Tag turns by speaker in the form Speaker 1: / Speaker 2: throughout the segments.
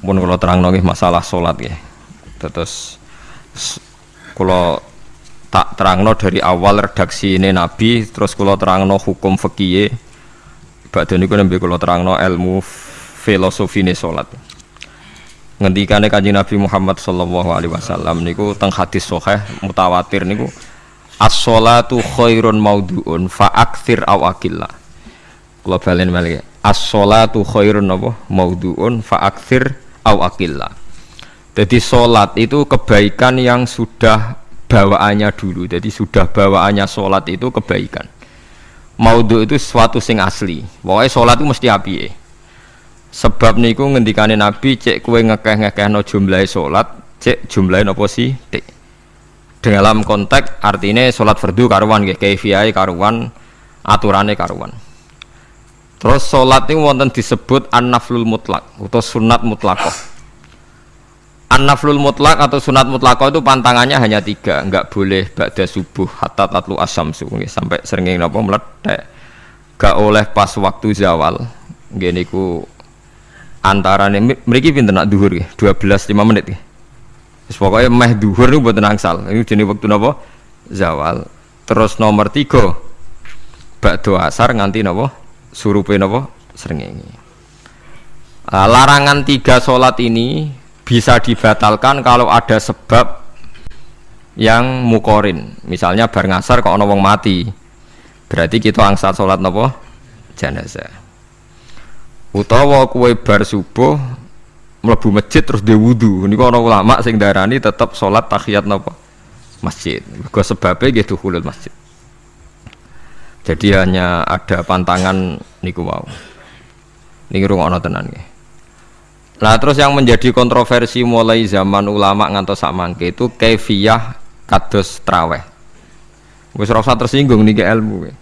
Speaker 1: pun kalau terang nongih masalah sholat ya terus kalau tak terangno dari awal redaksi ini nabi terus kalau terangno hukum fikih badhe niku nembe kula terangno ilmu filosofi ini sholat ngendikane kanjeng Nabi Muhammad sallallahu alaihi wasallam niku teng hadis sahih mutawatir niku as-sholatu khairun maudhu'un fa aktsir aw akilla kula balen as-sholatu khairun apa? Maudhu'un fa aktsir aw akilla jadi sholat itu kebaikan yang sudah bawaannya dulu. Jadi sudah bawaannya sholat itu kebaikan. Maudhu itu sesuatu sing asli. Pokoknya sholat itu mesti api ya sebab niku ngendikane Nabi cek kue ngekeh no jumlah sholat cek apa sih Cek. dalam konteks artinya sholat fardu karuan kayak kefiai karuan aturannya karuan terus sholat ini wonten disebut an-naflul mutlak atau sunat mutlakoh an-naflul mutlak atau sunat mutlakoh itu pantangannya hanya tiga nggak boleh ba'da subuh hatta tatlu asam sampai sering napa meledak gak oleh pas waktu zawal. Gini ku antara nih mereka pinter nak duhur ya 12 5 menit ya pokoknya meh duhur nih buat nangsal ini jenis waktu nopo zawal. Terus nomor tiga bakdo asar nganti nopo surupe nopo ini nah, larangan tiga sholat ini bisa dibatalkan kalau ada sebab yang mukorin. Misalnya bar ngasar kok ono mati. Berarti kita angsal sholat nopo jenazah. Utawa kue bar subuh mlebu masjid terus dia wudhu ini kalau ulama sing darani tetap sholat tahiyat nopo masjid. Gue sebabnya gitu hulul masjid jadi hanya ada pantangan niku wow niki rungokno tenan nggih Nah terus yang menjadi kontroversi mulai zaman ulama ngantos mangke itu kefiyah kados traweh. Wis rasa tersinggung nih ilmu.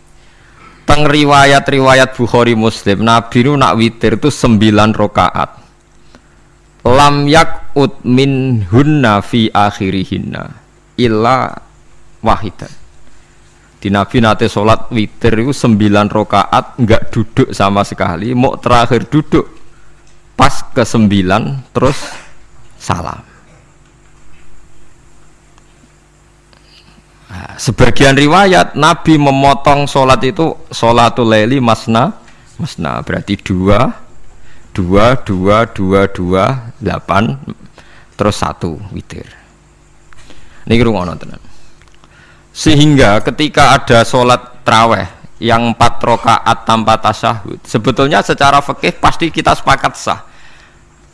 Speaker 1: Teng riwayat-riwayat Bukhari Muslim, Nabi nu nak witir itu sembilan rokaat. Lam yak ut min hunna fi akhirihinna illa wahidan. Di Nabi nate sholat witir itu sembilan rokaat nggak duduk sama sekali, mau terakhir duduk pas ke sembilan terus salam. Nah, sebagian riwayat Nabi memotong sholat itu sholatul leli masna masna. Berarti dua dua dua dua dua delapan terus satu witir. Ini rumah tenan sehingga ketika ada sholat traweh yang empat rokaat tanpa tasyahud sebetulnya secara fikih pasti kita sepakat sah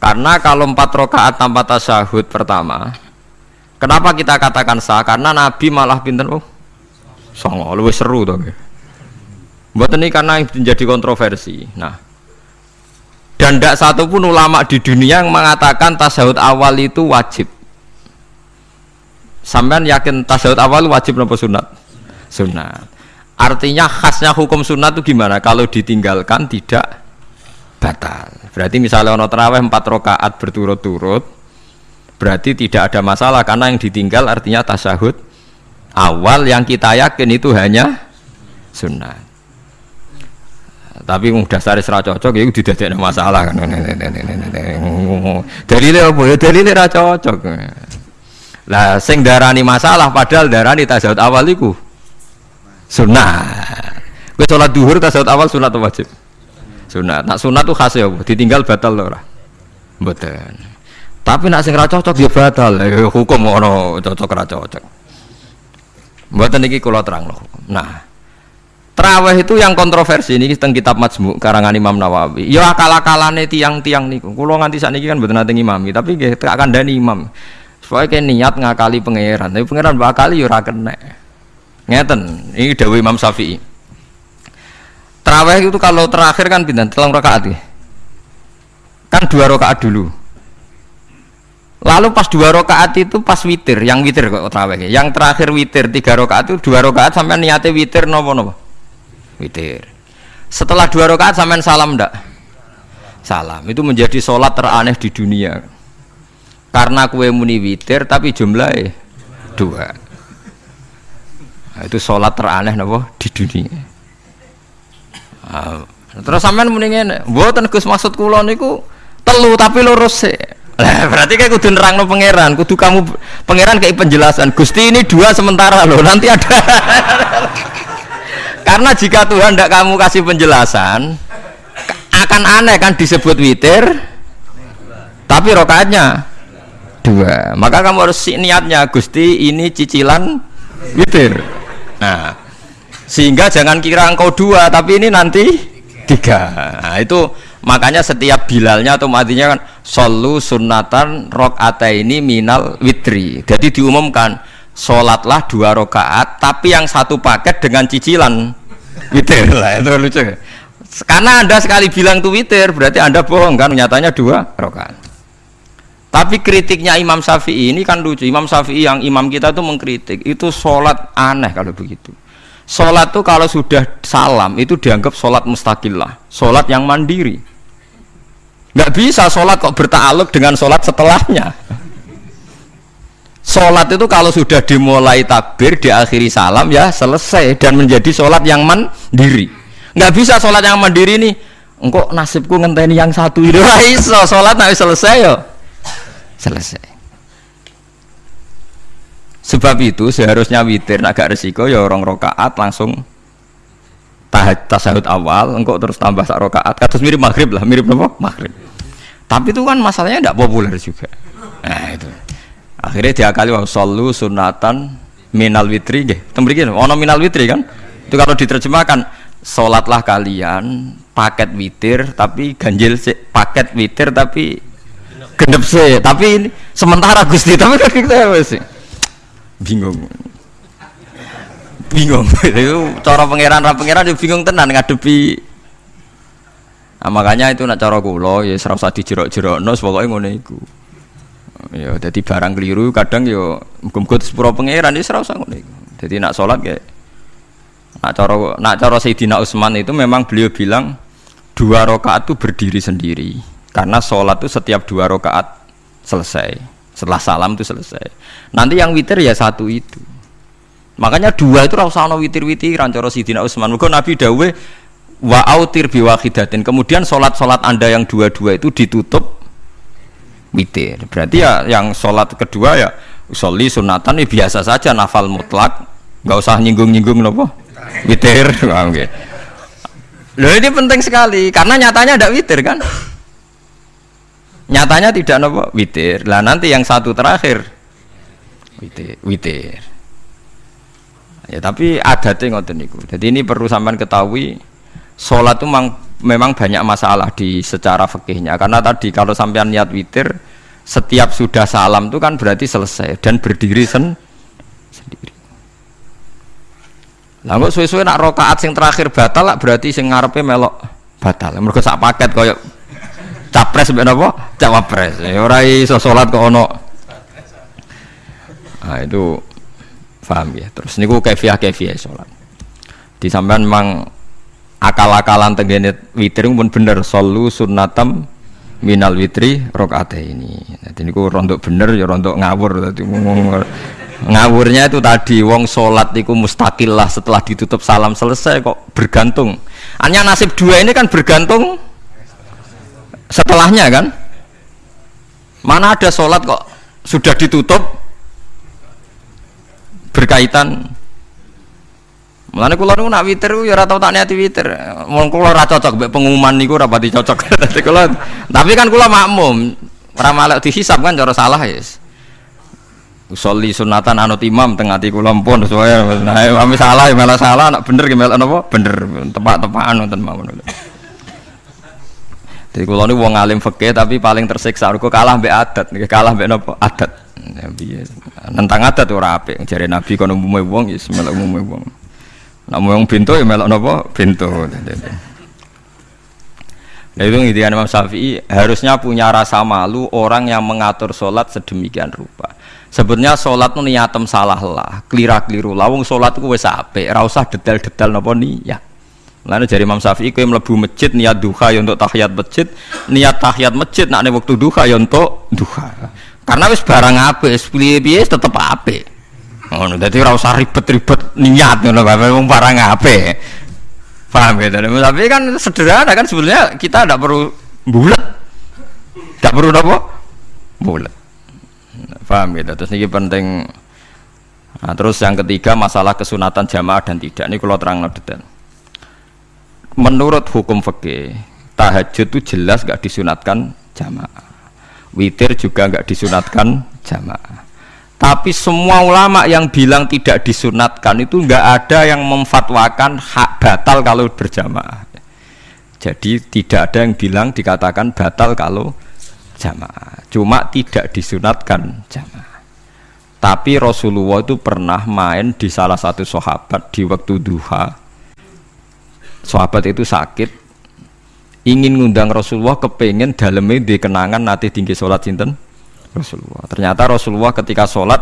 Speaker 1: karena kalau empat rokaat tanpa tasyahud pertama Kenapa kita katakan sah? Karena Nabi malah pinter oh, songo lebih seru tuh. Buat ini karena menjadi kontroversi. Nah, dan tidak satu pun ulama di dunia yang mengatakan tasawuf awal itu wajib. Sampai yakin tasawuf awal wajib nopo sunat? Sunat. Artinya khasnya hukum sunat itu gimana? Kalau ditinggalkan tidak batal. Berarti misalnya ono terawih empat rakaat berturut-turut, berarti tidak ada masalah karena yang ditinggal artinya tasahud awal yang kita yakin itu hanya sunnah tapi udah dasar serah cocok ya tidak ada masalah kan dalilnya apa ya ra cocok lah sing darani masalah padahal darani tasawuf awal itu sunnah gue sholat duhur tasawuf awal sunat atau wajib sunat nak sunat tuh khas ya ditinggal batal loh betul tapi nak sing ra cocok ya batal. Ya hukum ono cocok ra cocok. Mboten iki kula terangno. Nah, Traweh itu yang kontroversi ini tentang kitab Majmu karangan Imam Nawawi. Ya akal-akalane tiang-tiang niku. Kula nganti sakniki kan mboten nate ngimami, tapi nggih akan dani imam. Supaya kayak niat ngakali pangeran, tapi pangeran bakali ya ora kena. Ngeten, ini dawuh Imam Syafi'i. Traweh itu kalau terakhir kan pindah telung rakaat ya. Kan dua rakaat dulu. Lalu pas dua rakaat itu pas witir, yang witir kok terawih. Yang terakhir witir tiga rakaat itu dua rakaat sampai niatnya witir nopo nopo. Witir. Setelah dua rakaat sampai salam ndak? Salam. Itu menjadi sholat teraneh di dunia. Karena kue muni witir tapi jumlahnya dua. Nah, itu sholat teraneh nopo di dunia. Nah, terus sampean ngene, mboten Gus maksud kula niku telu tapi lurus sih Lah berarti kayak kudu nerangno pangeran, kudu kamu pangeran kayak penjelasan. Gusti ini dua sementara loh, nanti ada. Karena jika Tuhan tidak kamu kasih penjelasan, akan aneh kan disebut witir, tapi rokaatnya dua. Maka kamu harus niatnya, Gusti ini cicilan witir. Nah, sehingga jangan kira engkau dua, tapi ini nanti tiga. Nah, itu makanya setiap bilalnya atau matinya kan solu sunatan rokata ini minal witri jadi diumumkan sholatlah dua rokaat tapi yang satu paket dengan cicilan witir lah itu lucu karena anda sekali bilang tuh witir berarti anda bohong kan nyatanya dua rokaat tapi kritiknya Imam Syafi'i ini kan lucu. Imam Syafi'i yang imam kita tuh mengkritik. Itu sholat aneh kalau begitu. Sholat tuh kalau sudah salam itu dianggap sholat mustakillah sholat yang mandiri. Nggak bisa sholat kok bertakluk dengan sholat setelahnya. Sholat itu kalau sudah dimulai takbir diakhiri salam ya selesai. Dan menjadi sholat yang mandiri. Nggak bisa sholat yang mandiri nih engkau nasibku ngenteni yang satu. Itu iso. Sholat nggak selesai yo selesai. Sebab itu seharusnya witir agak resiko ya orang rokaat langsung tahajud tasahud awal engkau terus tambah sak rokaat. Kados mirip maghrib lah mirip apa? Maghrib. Tapi itu kan masalahnya tidak populer juga. Nah itu. Akhirnya dia kali wau solu sunatan minal witri. Gih tembrikin ono minal witri kan? Itu kalau diterjemahkan sholatlah kalian paket witir tapi ganjil paket witir tapi genep sih tapi ini sementara gusti tapi kan kita sih? Bingung. Bingung. Itu cara pangeran ra pangeran dia bingung tenan ngadepi. Nah, makanya itu nak cara kula ya usah dijerok-jerokno pokoke ngono iku. Ya jadi barang keliru kadang yo muga-muga sepuro pangeran ya ora usah ngono iku. Jadi nak salat kayak nak cara nak cara Sayyidina Utsman itu memang beliau bilang dua rakaat itu berdiri sendiri karena sholat itu setiap dua rakaat selesai setelah salam itu selesai nanti yang witir ya satu itu Makanya dua itu rasa ono witir-witiran cara Sidina Utsman. Mergo Nabi dawe wa autir. Kemudian solat-solat Anda yang dua-dua itu ditutup witir. Berarti ya yang solat kedua ya soli sunatan ini biasa saja nafal mutlak, nggak usah nyinggung-nyinggung nopo witir. Oke. Ini penting sekali karena nyatanya ada witir kan? Nyatanya tidak nopo witir. Lah nanti yang satu terakhir witir. witir. Ya tapi adatnya ngoten niku. Jadi ini perlu sampean ketahui sholat itu memang, memang banyak masalah di secara fikihnya karena tadi kalau sampean niat witir setiap sudah salam itu kan berarti selesai dan berdiri sen sendiri. Lah suwe-suwe nak rokaat sing terakhir batal berarti sing ngarepe melok batal. Mergo sak paket koyo capres mbek napa? Cawapres. Ya ora iso salat kok ono. Nah, itu Paham ya? Terus niku kefiah kefiah sholat. Di sampean memang akal-akalan tenggene witir pun bener solu sunnatam minal witri rokaat ini. Jadi niku rontok bener ya rontok ngawur. Jadi ngawurnya itu tadi wong sholat niku mustakil lah setelah ditutup salam selesai kok bergantung. Hanya nasib dua ini kan bergantung setelahnya kan. Mana ada sholat kok sudah ditutup berkaitan Mulane kula niku nak witir ya ora tau tak niati witir. Wong kula ora cocok pengumuman niku ora pati cocok. tapi kan kula makmum. Ora malah dihisab kan cara salah ya. Yes. Usolli sunatan anut imam teng ati kula pun sesuai nah salah ya malah salah nak bener ki melok napa bener tepak-tepakan wonten mawon. Jadi kula niku wong alim fikih tapi paling tersiksa kok kalah mbek adat, kalah mbek napa adat. Nabi ya. Nentang adat ora apik. Jare Nabi kono umume wong ya melok umume wong. Nek wong bintu ya melok napa? Bintu. Nah itu intinya Imam Syafi'i harusnya punya rasa malu orang yang mengatur sholat sedemikian rupa. Sebetulnya sholat itu niatem salah lah, kelira keliru. Lawung sholat itu wes ape, rasa detail-detail nopo niat. Lalu dari Imam Syafi'i kau melebu masjid niat duha ya untuk tahiyat masjid, niat tahiyat masjid nak waktu duha ya untuk duha. Karena wis barang apa wis piye-piye tetep apik. Ngono dadi ora usah ribet-ribet niat ngono wong barang apa paham ya tapi kan sederhana kan sebenarnya kita tidak perlu bulat tidak perlu apa? Paham gitu. Terus ini penting. Nah, terus yang ketiga masalah kesunatan jamaah dan tidak. Ini kalau terang detail. Menurut hukum fikih, tahajud itu jelas gak disunatkan jamaah. Witir juga gak disunatkan jamaah. Tapi semua ulama yang bilang tidak disunatkan itu nggak ada yang memfatwakan hak batal kalau berjamaah. Jadi tidak ada yang bilang dikatakan batal kalau jamaah. Cuma tidak disunatkan jamaah. Tapi Rasulullah itu pernah main di salah satu sahabat di waktu duha. Sahabat itu sakit, ingin ngundang Rasulullah kepengen dalamnya di kenangan nanti tinggi sholat sinten Rasulullah. Ternyata Rasulullah ketika sholat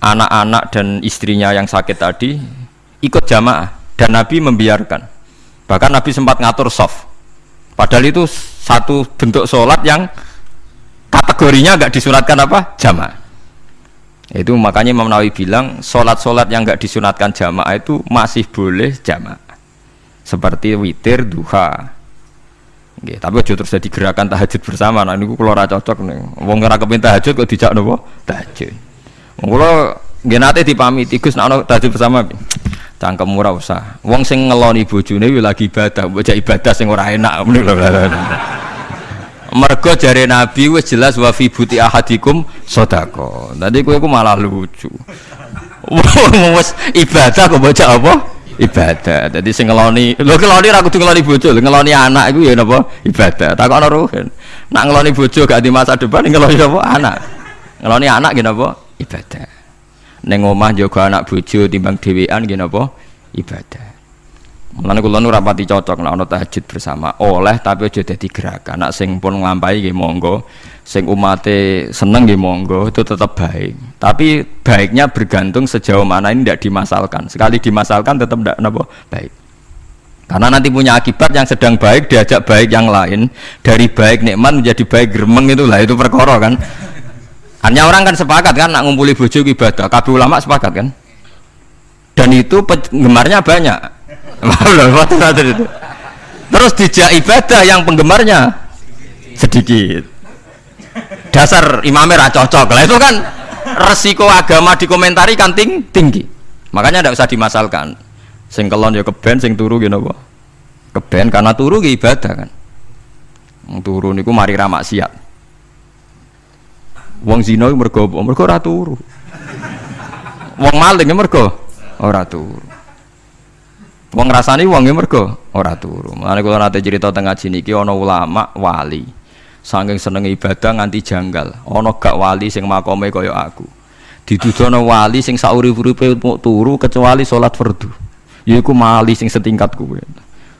Speaker 1: anak-anak dan istrinya yang sakit tadi ikut jamaah dan Nabi membiarkan. Bahkan Nabi sempat ngatur soft. Padahal itu satu bentuk sholat yang kategorinya agak disunatkan apa? Jamaah. Itu makanya Imam Nawawi bilang sholat-sholat yang nggak disunatkan jamaah itu masih boleh jamaah. Seperti witir, duha, Nggih, tapi aja terus jadi gerakan tahajud bersama. Nah niku kula ora cocok nih. Wong ora kepengin tahajud kok dijak napa? Tahajud. Wong kula nggih nate dipamiti Gus tahajud bersama. Cangkem ora usah. Wong sing ngeloni bojone kuwi lagi ibadah, bocah ibadah sing ora enak Mergo jare Nabi wis jelas wa fi buti ahadikum sedekah. Tadi kowe ku malah lucu. Wong wis ibadah kok bocah apa? Ibadah. Jadi sing ngeloni, lho ngeloni ra kudu ngeloni bojo, ngeloni anak iku ya napa ibadah. Takokno ruhen. Nak ngeloni bojo gak di masa depan ngeloni apa anak. Ngeloni anak gini apa ibadah. Neng omah jaga anak bojo timbang dhewean gini apa ibadah. Mulane kula nu rapati cocok nek ana tahajud bersama. Oleh tapi aja dadi gerakan. Nak sing pun nglampahi nggih monggo. Sing umate seneng nggih monggo, itu tetap baik. Tapi baiknya bergantung sejauh mana ini tidak dimasalkan. Sekali dimasalkan tetap tidak napa baik. Karena nanti punya akibat yang sedang baik diajak baik yang lain dari baik nikmat menjadi baik geremeng itulah itu perkara kan. Hanya orang kan sepakat kan nak ngumpuli bojo ibadah. Kabeh ulama sepakat kan. Dan itu penggemarnya banyak Terus dijak ibadah yang penggemarnya sedikit. Dasar imamnya cocok lah itu kan resiko agama dikomentari kan ting tinggi. Makanya tidak usah dimasalkan. Sing kelon ya keben, sing turu gitu apa? Keben karena turu ya ibadah kan. Turu niku mari ra maksiat. Wong zina mergo mergo ora turu. Wong maling mergo ora turu. Wong ngrasani wong e mergo ora turu. Mulane kula nate cerita teng ngaji niki ana ulama wali. Saking seneng ibadah nganti janggal. Ana gak wali sing makome kaya aku. Ditudono wali sing saurip-uripe mau turu kecuali salat fardu. Yaiku mali sing setingkat kuwe.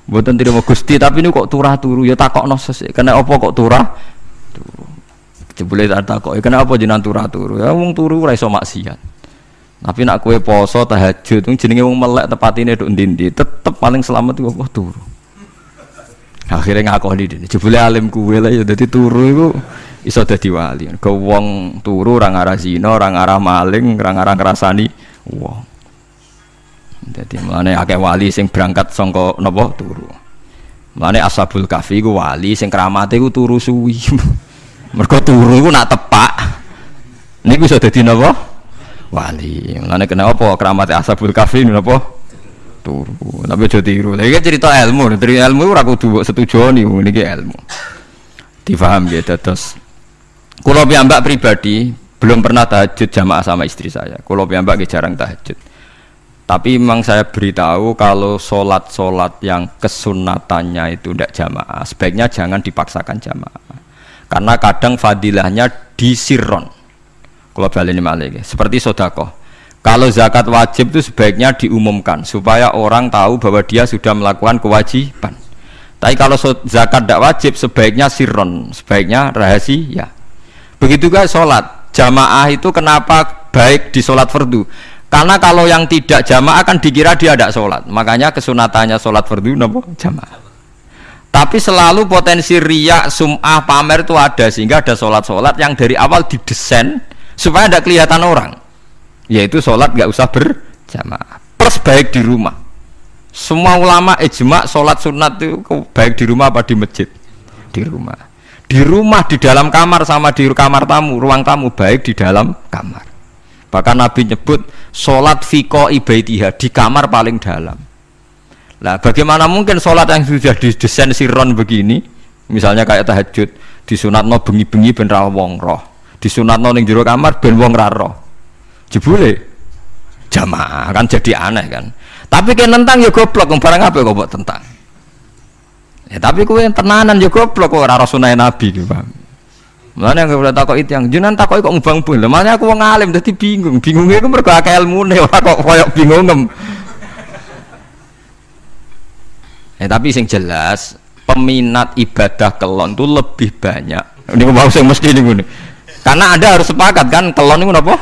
Speaker 1: Mboten terima Gusti tapi ini kok turah turu ya takokno sesuk. Kena apa kok turah? Turu. Jebule tak takok, ya kenapa jenengan turah turu? Ya wong turu ora iso maksiat. Tapi nak kue poso tahajud itu jenenge wong melek tepat ini duk ndi tetep paling selamat itu apa turu. Akhirnya ngakoni dene. Jebule alim kue lah ya dadi turu iku iso dadi wali. Ke wong turu orang arah zina, orang arah maling, orang arah ngrasani wong. Jadi mulane akeh wali sing berangkat songko nopo turu. Mulane ashabul kafi ku wali sing keramate ku turu suwi. Mergo turu iku nak tepak. Niku iso dadi napa? Wali. Mulane kena apa keramat ashabul kahfi napa? Turu. Tapi aja tiru. Lha iki cerita ilmu, dari ilmu ora kudu setuju nih niki ilmu. Difaham ya terus. Kulo piyambak pribadi belum pernah tahajud jamaah sama istri saya. Kulo piyambak jarang tahajud. Tapi memang saya beritahu kalau sholat-sholat yang kesunatannya itu tidak jamaah, sebaiknya jangan dipaksakan jamaah. Karena kadang fadilahnya disirron kalau balik ini malah seperti sodako. Kalau zakat wajib itu sebaiknya diumumkan supaya orang tahu bahwa dia sudah melakukan kewajiban. Tapi kalau zakat tidak wajib sebaiknya sirron sebaiknya rahasia. Begitu guys sholat. Jamaah itu kenapa baik di sholat fardu? Karena kalau yang tidak jamaah akan dikira dia tidak sholat. Makanya kesunatannya sholat fardu nopo? Jamaah. Tapi selalu potensi riak sum'ah pamer itu ada. Sehingga ada sholat-sholat yang dari awal didesain supaya tidak kelihatan orang. Yaitu sholat nggak usah berjamaah. Plus baik di rumah. Semua ulama ijma sholat sunat itu baik di rumah apa di masjid? Di rumah. Di rumah di dalam kamar sama di kamar tamu ruang tamu baik di dalam kamar. Bahkan Nabi nyebut sholat fiko ibaitiha di kamar paling dalam. Lah bagaimana mungkin sholat yang sudah didesain siron begini? Misalnya kayak tahajud disunat no bengi-bengi ben wong roh disunat no ning jero kamar ben wong raro jebule jamaah kan jadi aneh kan tapi kan tentang ya goblok barang apa kok buat tentang Ya tapi kue tenanan ya goblok kok ora sunai Nabi gitu, Pak. Mulane yang boleh takok itu yang jenengan takok kok ngubang pun. Makanya aku wong alim dadi bingung. Bingungnya aku mergo akeh ilmune ora kok koyo bingungem. Ya tapi sing jelas peminat ibadah kelon itu lebih banyak. Ini mau sing mesti ini Karena Anda harus sepakat kan? Kelon itu apa?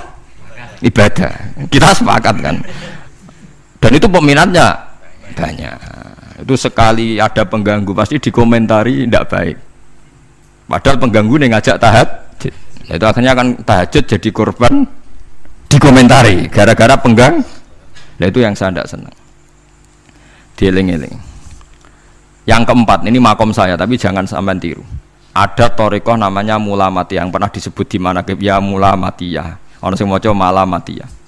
Speaker 1: Ibadah. Kita sepakat kan. Dan itu peminatnya banyak. Itu sekali ada pengganggu pasti dikomentari tidak baik. Padahal pengganggu nih ngajak tahajud. Itu akhirnya akan tahajud jadi korban dikomentari gara-gara penggang. Nah itu yang saya tidak senang. Dieling-eling. Yang keempat ini makom saya tapi jangan sampai tiru ada torikoh namanya mulamati yang pernah disebut di mana ya mulamatiya orang semua coba malamatiyah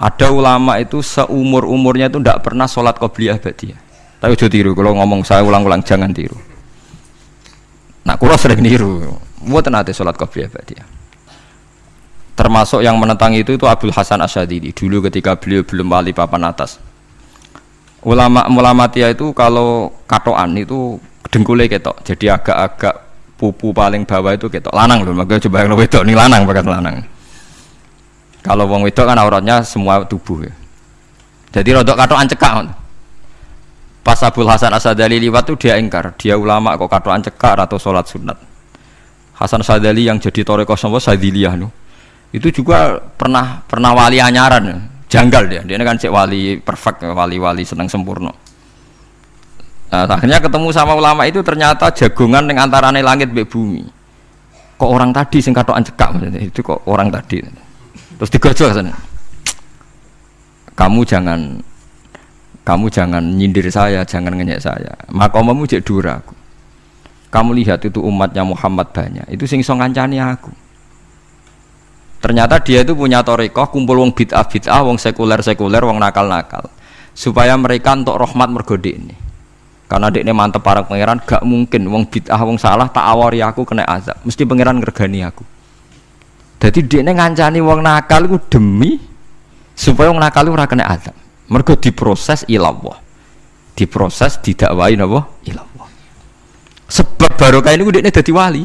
Speaker 1: ada ulama itu seumur umurnya itu tidak pernah sholat qobliyah ba'diyah. Tapi udah tiru. Kalau ngomong saya ulang-ulang jangan tiru. Nah, kurang sering tiru. Buat nanti sholat qobliyah ba'diyah. Termasuk yang menentang itu itu Abdul Hasan Asyadidi dulu ketika beliau belum wali papan atas. Ulama mulamatia itu kalau katoan itu dengkulnya ketok. Jadi agak-agak pupu paling bawah itu ketok lanang loh. Makanya coba yang wedok nih lanang bakat lanang. Kalau wong wedok kan auratnya semua tubuh ya. Jadi rodok katoan cekak. Pas Abdul Hasan Asadali liwat tuh dia ingkar, dia ulama kok katoan cekak atau sholat sunat. Hasan Asadali yang jadi toreko sama Sadiliyah nu. Itu juga pernah pernah wali anyaran, janggal dia. Dia kan cek wali perfect, wali-wali senang sempurna. Nah, akhirnya ketemu sama ulama itu ternyata jagungan dengan antarane langit be bumi. Kok orang tadi sing katoan cekak itu kok orang tadi? Terus digojol sana kamu jangan kamu jangan nyindir saya jangan ngenyek saya. Makomamu cek dura aku. Kamu lihat itu umatnya Muhammad banyak. Itu sing so ngancani aku. Ternyata dia itu punya torikoh kumpul wong bid'ah bid'ah wong sekuler sekuler wong nakal nakal supaya mereka untuk rahmat mergode ini karena dia ini mantep para pangeran gak mungkin wong bid'ah wong salah tak awari aku kena azab mesti pangeran ngergani aku jadi dia ngancani wong nakal itu demi supaya wong nakal itu kena azab. Mergo diproses ilallah. Diproses didakwai napa? Ilallah. Sebab barokah ini dia dadi wali.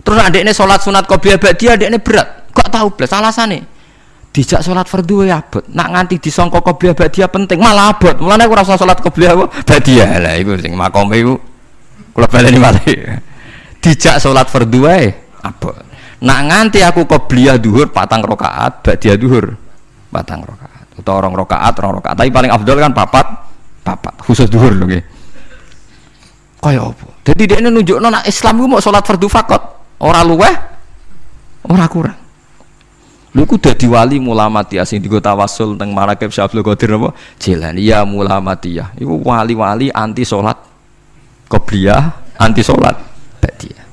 Speaker 1: Terus adekne sholat sunat qobliyah ba'diyah adekne berat. Kok tahu blas alasane? Dijak sholat fardu ya abot. Nak nganti disangka qobliyah ba'diyah penting malah abot. Mulane aku rasa sholat qobliyah ba'diyah. Lah iku sing makome iku kula baleni malih. Dijak sholat fardu wae abot. Nak nganti aku qobliyah duhur patang rokaat, dia duhur patang rokaat. Atau orang rokaat, orang rokaat. Tapi paling afdol kan papat, papat. Khusus duhur loh gitu. Kaya apa? Jadi dia ini nunjuk nona Islam itu mau sholat fardu fakot. Orang luweh, orang kurang. Lu ku dadi wali mulamati asing di kota Wasul teng Marakib Syabdul Qadir apa? Jalan ya mulamatiyah. Wali-wali anti sholat qobliyah, anti sholat ba'diyah.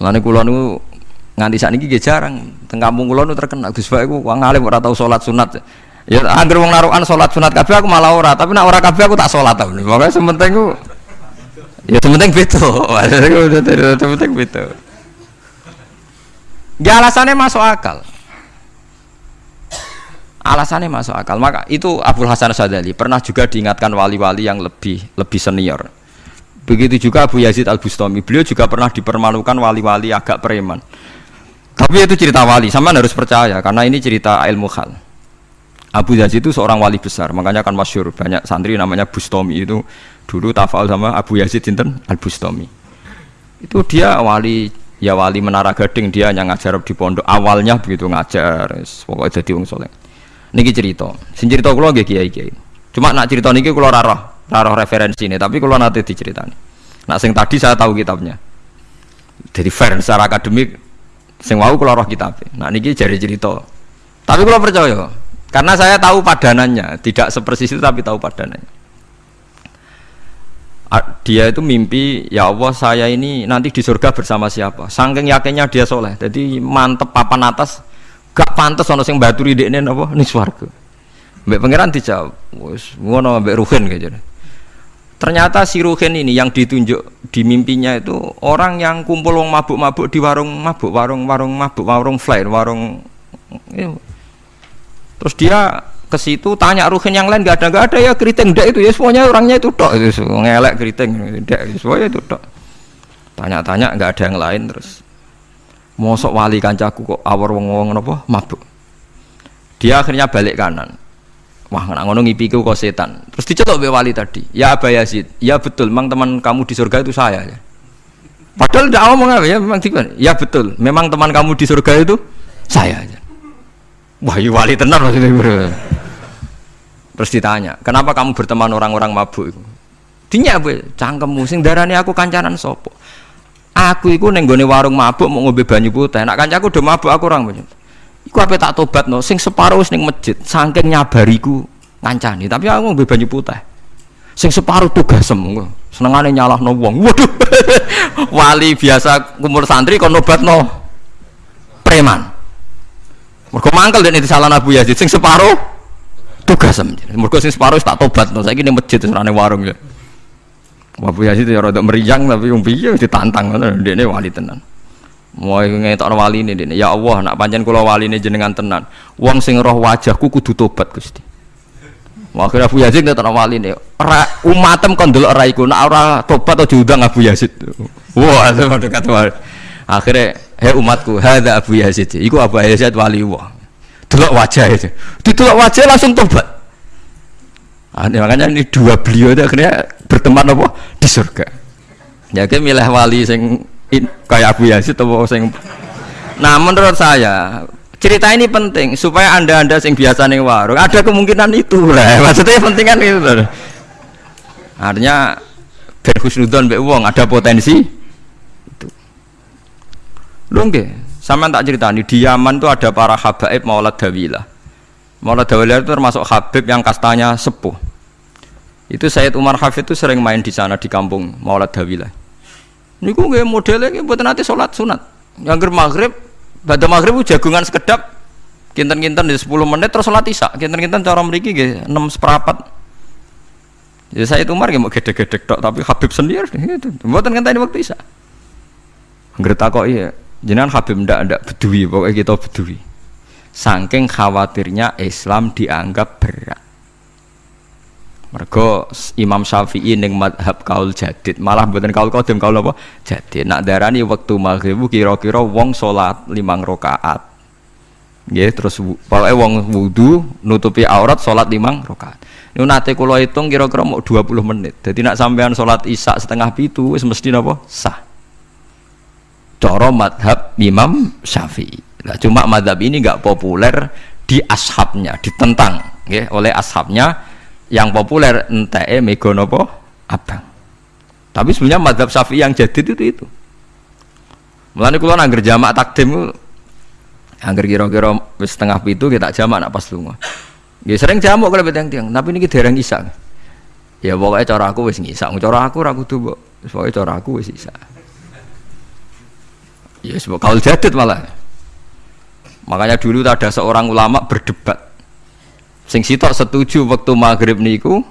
Speaker 1: Lani kula nu nganti saat ini jarang. Teng kampung kula nu terkenal Gus Pak iku wong alim ora tau salat sunat. Ya anggere wong narukan salat sunat kabeh aku malah ora, tapi nak ora kabeh aku tak salat ta. Pokoke sementing ku ya sementing beto. Sementing beto. Ya alasannya masuk akal. Alasannya masuk akal. Maka itu Abdul Hasan Sadali pernah juga diingatkan wali-wali yang lebih lebih senior Begitu juga Abu Yazid Al Bustami. Beliau juga pernah dipermalukan wali-wali agak preman. Tapi itu cerita wali, sama harus percaya karena ini cerita ilmu hal. Abu Yazid itu seorang wali besar, makanya kan masyur banyak santri namanya Bustami itu dulu tafal sama Abu Yazid Sinten Al Bustami. Itu dia wali ya wali menara gading dia yang ngajar di pondok. Awalnya begitu ngajar pokoknya jadi wong soleh. Niki cerita. Sing cerita kula nggih kiai kiai cuma nak cerita niki kula rarah taruh referensi ini tapi kalau nanti diceritani. Nah sing tadi saya tahu kitabnya. Jadi fair secara akademik sing wau kalau roh kitab. Nah ini jadi cerita. Tapi kalau percaya karena saya tahu padanannya. Tidak sepersis itu tapi tahu padanannya dia itu mimpi ya Allah saya ini nanti di surga bersama siapa? Saking yakinnya dia soleh. Jadi mantep papan atas gak pantas ono sing baturi dekne napa? Ning swarga. Mbek pangeran dijawab wis ngono mbek Ruhin gitu ternyata si Ruhin ini yang ditunjuk di mimpinya itu orang yang kumpul wong mabuk-mabuk di warung mabuk warung-warung mabuk warung flyer warung iya. terus dia ke situ tanya ruhin yang lain gak ada gak ada ya keriting dek itu ya semuanya orangnya itu tok. Itu ngelek keriting dek semuanya itu tok. Tanya-tanya nggak ada yang lain terus. Mosok wali kancaku kok awar wong wong apa mabuk. Dia akhirnya balik kanan. Wah nak ngono ngipiku kok setan. Terus dicetok be wali tadi. Ya Aba Yazid. Ya betul memang teman kamu di surga itu saya ya. Padahal tidak ngomong apa ya memang ya betul memang teman kamu di surga itu saya aja wah iya wali tenar maksudnya Terus ditanya, kenapa kamu berteman orang-orang mabuk itu? Dinya bu, cangkemmu sing darani aku kancanan sopo. Aku iku nenggone warung mabuk mau ngombe banyu putih. Nak kancaku udah mabuk aku orang banyak. Iku apa tak tobat no? Sing separuh sing masjid, saking nyabariku ngancani. Tapi aku ngombe banyu putih. Sing separuh tugas semua. Senengane nyalah no wong. Waduh, wali biasa kumur santri kon nobat no preman. Mergo mangkel itu salah Abu Yazid. Sing separuh tugas mergo sing separuh tak tobat no saiki ning masjid serane warung ya. Wabu Yazid ya rada meriang tapi wong piye ditantang ngono ndekne wali tenan. Mau ngetokno wali ini dene ya Allah nak pancen kula wali ini jenengan tenan. Wong sing roh wajahku kudu tobat Gusti. Akhirnya Abu Yazid ngetokno wali ini umatem kon delok ora iku. Nak tobat aja diundang Abu Yazid. Wah wali akhirnya hei umatku hadza Abu Yazid. Iku Abu Yazid wali wah delok wajah itu didelok wajah langsung tobat ah, makanya ini dua beliau itu akhirnya berteman apa? Di surga. Ya kayak milih wali sing in, kayak Abu Yazid atau sing nah menurut saya cerita ini penting supaya anda anda sing biasa nih warung ada kemungkinan itu lah. Maksudnya penting kan itu artinya berhusnudon be uang ada potensi itu. Lu sama tak cerita nih di Yaman tuh ada para habaib Maulad Dawilah. Maulad Dawilah itu termasuk habib yang kastanya sepuh. Itu Sayyid Umar Hafid itu sering main di sana di kampung Maulad Dawilah. Ini gue gak modelnya buat nanti sholat sunat. Yang ger maghrib, pada maghrib jagungan sekedap, kinten-kinten di 10 menit terus sholat isya. Kinten-kinten cara meriki gak 6 seperapat. Ya saya Umar gak mau gede-gede tapi Habib sendiri gitu. Buatan ini waktu isya. Ngerti kok iya jenengan Habib ndak ndak bedui pokoknya kita bedui. Saking khawatirnya Islam dianggap berat. Mergo Imam Syafi'i ning madhab kaul jadid malah buatan kaul kodim kaul apa? Jadid. Nak darani waktu maghrib kira-kira wong sholat limang rokaat ya terus pokoknya wong wudhu nutupi aurat sholat limang rokaat ini nanti kalau hitung kira-kira mau 20 menit. Jadi nak sampean sholat isya setengah pitu mesti apa sah coro madhab Imam Syafi'i. Nah, cuma madhab ini nggak populer di ashabnya, ditentang ya, oleh ashabnya yang populer ente megonopo abang. Tapi sebenarnya madhab Syafi'i yang jadi itu itu. Mulane kula nangger jamak takdim angger kira-kira setengah pitu kita jamak nak pas lunga. Nggih sering jamak kalau tiang-tiang, tapi ini dereng isa. Ya pokoknya cara aku wis ngisa, cara aku kudu mbok. Pokoke cara aku wis isa. Ya sebab kaul jadid malah. Makanya dulu ada seorang ulama berdebat. Sing sitok setuju waktu maghrib niku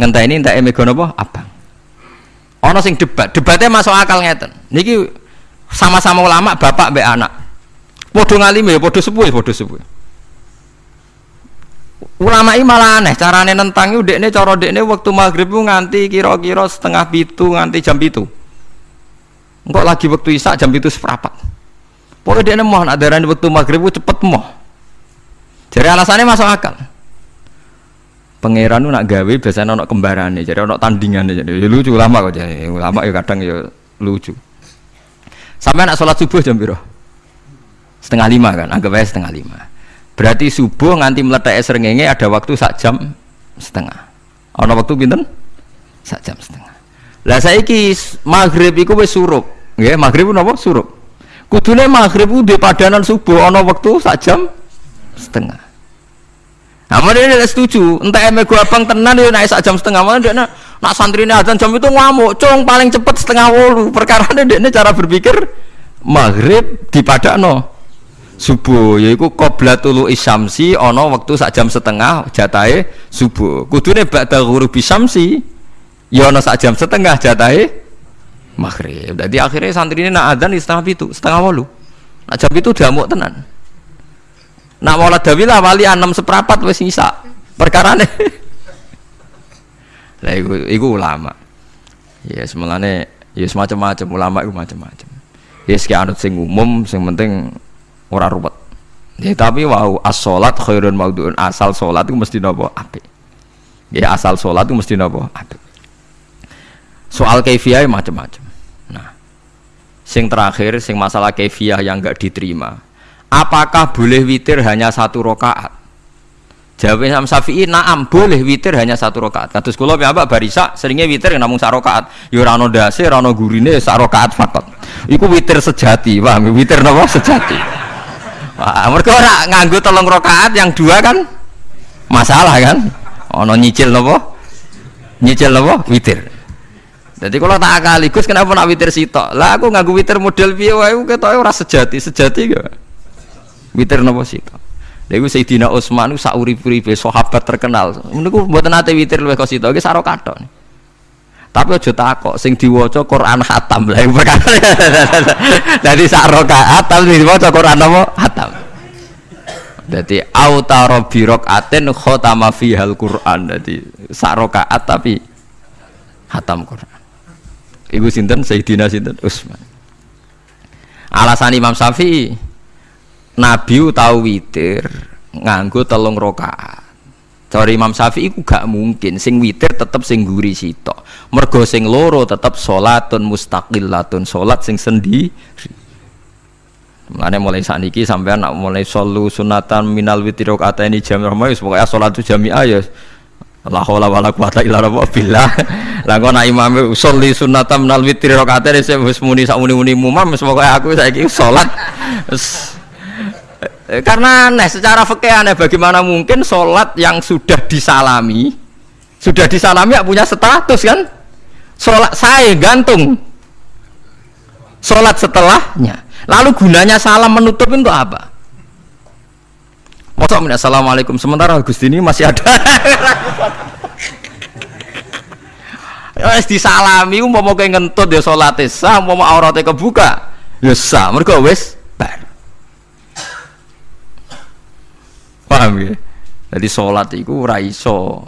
Speaker 1: ngentah ini entah emego apa abang. Ono sing debat, debatnya masuk akal ngeten. Niki sama-sama ulama bapak be anak. Podo ngalime ya podo sepuh ya podo sepuh. Ulama ini malah aneh, carane nentang itu dekne cara dekne waktu maghrib nganti kira-kira setengah pitu nganti jam pitu. Engkau lagi waktu isak jam itu seperempat. Pokoknya dia nemu ada darah waktu maghrib cepet mau. Jadi alasannya masuk akal. Pangeran nak gawe biasanya nak kembaran nih, jadi nak tandingan jadi ya, lucu lama kok jadi lama ya kadang ya lucu. Sampai nak sholat subuh jam biru setengah lima kan, anggap aja setengah lima. Berarti subuh nganti meletak serengenge ada waktu sak jam setengah. Ada waktu binten? Sak jam setengah. Lah saiki maghrib iku wis surup. Nggih, maghrib napa? Surup. Kudune maghrib ku padanan subuh ana wektu sak jam? Setengah. Nah, mana dia setuju, entah emek gua abang tenan dia naik sak jam setengah, mana dia Nak santri ini adzan jam itu ngamuk, cung paling cepet setengah wolu. Perkara ini cara berpikir maghrib di no subuh yaiku qoblatul isyamsi ono waktu sak jam setengah jatahe subuh. Kudune ba'da ghurubi syamsi ya ono sak jam setengah jatahe maghrib. Jadi akhirnya santri ini nak adzan di setengah itu setengah wolu nak jam itu damuk tenan. Nak maulad dawilah wali enam seperempat wes nyisa perkara nih lah iku, iku ulama. Ya semuanya ya semacam-macam ulama itu macam-macam ya sekian anut sing umum sing penting ora ruwet ya tapi wow as khairun maudhu'un. Asal salat itu mesti nopo apik. Ya asal salat itu mesti nopo apik. Soal kefiah macam-macam sing terakhir sing masalah kefiah yang enggak diterima apakah boleh witir hanya satu rakaat Jawabnya Imam Syafi'i naam boleh witir hanya satu rakaat. Kados kula piyambak barisa seringnya witir. Ya ora ono ndase, ora ono gurine sak rakaat fakot. Iku witir sejati, paham? Witir napa sejati. Wah, mereka ora nganggo tolong rakaat yang dua kan masalah kan? Ono nyicil napa? Nyicil napa? Witir. Jadi kalau tak akaligus kenapa nak witir sitok? Lah aku nganggo witir model piye wae ketoke ora sejati, sejati gak? Witir napa sitok? Lha Sayyidina Utsman sak urip-uripe sahabat terkenal. Niku mboten nate witir luwih kosito iki saro kathok. Tapi aja takok sing diwaca Quran khatam lha perkara. Dadi sak rakaat tapi diwaca Quran apa? Khatam. Dadi autara bi rakaatin khatama fihal Quran. Dadi sak tapi khatam Quran. Ibu sinten Sayyidina sinten Utsman. Alasan Imam Syafi'i Nabi tahu witir nganggo telung rokaat. Cara Imam Syafi'i iku gak mungkin sing witir tetep sing guri sitok. Mergo sing loro tetep salatun mustaqillatun, salat sing sendiri. Mulane mulai saat ini sampai anak mulai solu sunatan minal witir kata ini jam ramai pokoknya sholat itu jamiah ya la haula wala quwata illa billah. Lah kok nak imam sholli sunatan minal witir rakaat ini wis muni sak muni-muni mumam pokoke aku saiki salat. Karena aneh secara fikih aneh bagaimana mungkin sholat yang sudah disalami sudah disalami ya punya status kan? Sholat saya gantung. Sholat setelahnya. Lalu gunanya salam menutup untuk apa Masa assalamualaikum. Sementara Gusti ini masih ada. Ya disalami mau mau kayak ngentut ya sholat sah mau auratnya kebuka ya sah. Mereka wes paham ya? Jadi sholat itu raiso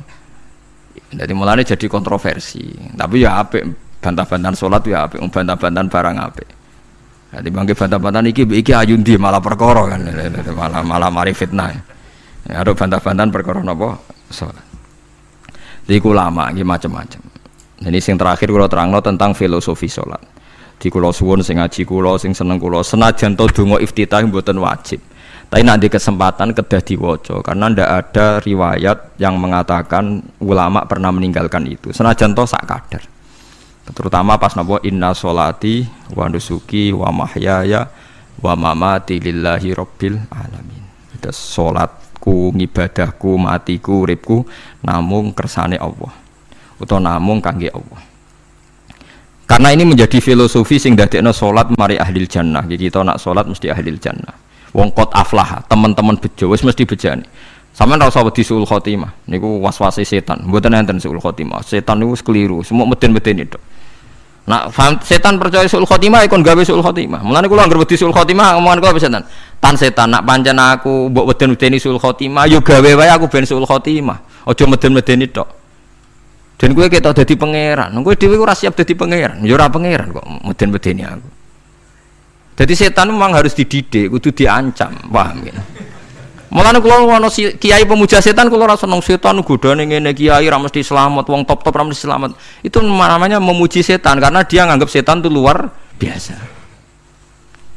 Speaker 1: jadi mulanya jadi kontroversi. Tapi ya apa bantah-bantahan sholat ya apa bantah-bantahan barang apa jadi bangke bantah-bantahan iki iki ayundi malah perkara kan. Malah malah mari fitnah. Ya, ada bantah-bantahan perkara apa sholat jadi lama ini macam-macam jadi sing terakhir kalau terangno tentang filosofi sholat. Di kulo suwun sing ngaji kulo sing seneng kulo senajan to donga iftitah mboten wajib. Tapi nanti kesempatan kedah diwoco karena ndak ada riwayat yang mengatakan ulama pernah meninggalkan itu. Senajan toh sak kadar. Terutama pas nabo inna solati wa nusuki wa mahyaya wa mamati lillahi rabbil alamin. Itu solatku, ngibadahku, matiku, uripku namung kersane Allah. Atau namung kangge Allah. Karena ini menjadi filosofi sing dadekno solat mari ahli jannah. Jadi kita nak solat mesti ahli jannah wong kot aflah teman-teman bejo wis mesti bejani sampean ora usah wedi suul khotimah niku was-wase setan mboten enten suul khotimah setan niku keliru semua meden-meden itu Nah, setan percaya suul khotimah ikon gawe suul khotimah. Mulane kula anggere wedi suul khotimah omongan kula setan. Tan setan nak pancen aku mbok weden-wedeni suul khotimah yo gawe wae aku ben suul khotimah. Aja meden-medeni tok. Dan gue kita jadi pangeran, gue dewi gue siap jadi pangeran, ora pangeran kok meden-medeni aku. Jadi setan memang harus dididik, kudu diancam, paham ya? Mulane kula ono kiai pemuja setan kula ora seneng setan godane ngene kiai ra mesti selamat, wong top-top ra mesti selamat. Itu namanya memuji setan karena dia nganggap setan itu luar biasa.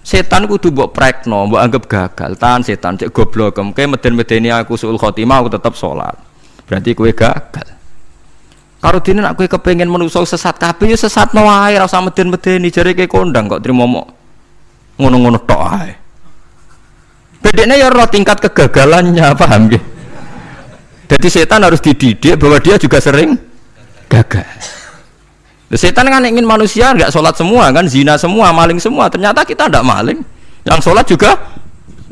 Speaker 1: Setan kudu mbok prekno, mbok anggap gagal. Tahan setan cek goblok, kayak meden-medeni aku suul khotimah aku tetap sholat. Berarti kue gagal. Karo dene nak kowe kepengin menungso sesat kabeh ya sesat wae ora usah meden-medeni jare kowe kondang kok trimo ngono-ngono tok ae bedanya ya roh tingkat kegagalannya paham ya jadi setan harus dididik bahwa dia juga sering gagal. Setan kan ingin manusia nggak sholat semua kan, zina semua, maling semua. Ternyata kita tidak maling, yang sholat juga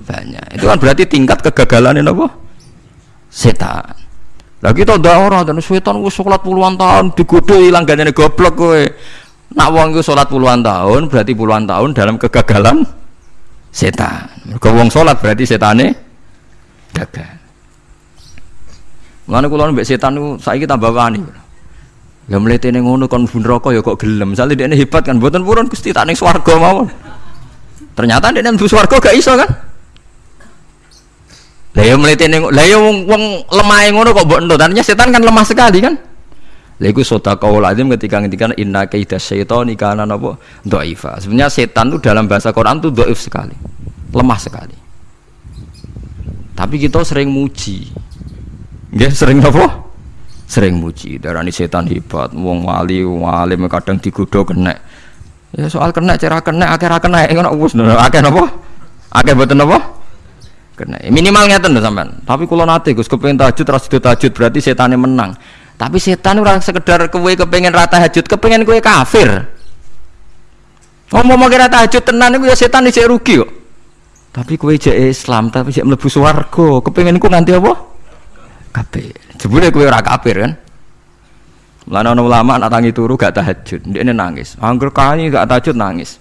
Speaker 1: banyak. Itu kan berarti tingkat kegagalan ini apa? Setan. Lah kita udah orang dan setan gue sholat puluhan tahun digodoh hilang gak goblok gue. Nak wong gue sholat puluhan tahun berarti puluhan tahun dalam kegagalan setan. Mergo wong berarti setane gagal. Mulane kula mbek setan niku saiki tambah wani. Ya mletene ngono kon bun rokok ya kok gelem. Misale dekne hebat kan mboten purun Gusti tak ning swarga mawon. Ternyata dekne mlebu swarga gak iso kan? Lah ya mletene lah ya wong lemah ngono kok mbok ento. Tadinya setan kan lemah sekali kan? Lha iku sedekah lazim ketika ngendikan inna kaida syaitani kana napa dhaifa. Sebenarnya setan itu dalam bahasa Quran itu dhaif sekali. Lemah sekali. Tapi kita sering muji. Nggih sering apa? Sering muji. Darani setan hebat, wong wali, wong alim kadang digodho kena. Ya soal kena cara kena akeh ra kena ngono wis akeh napa? Akeh mboten napa? Kena. Minimal ngeten lho sampean. Tapi kula nate Gus kepengin tahajud terus tahajud berarti setane menang. Tapi setan orang sekedar kue kepengen rata hajut, kepengen kue kafir. Ngomong mau kira tahajud tenan itu ya setan ini rugi kok. Tapi kue jadi Islam, tapi jadi melebu warga, kepengen ku nanti apa? Kafir. Jebule kue ora kafir kan? Lana ulama nak tangi turu gak tahajud, dia ini nangis. Angger kali gak tahajud nangis.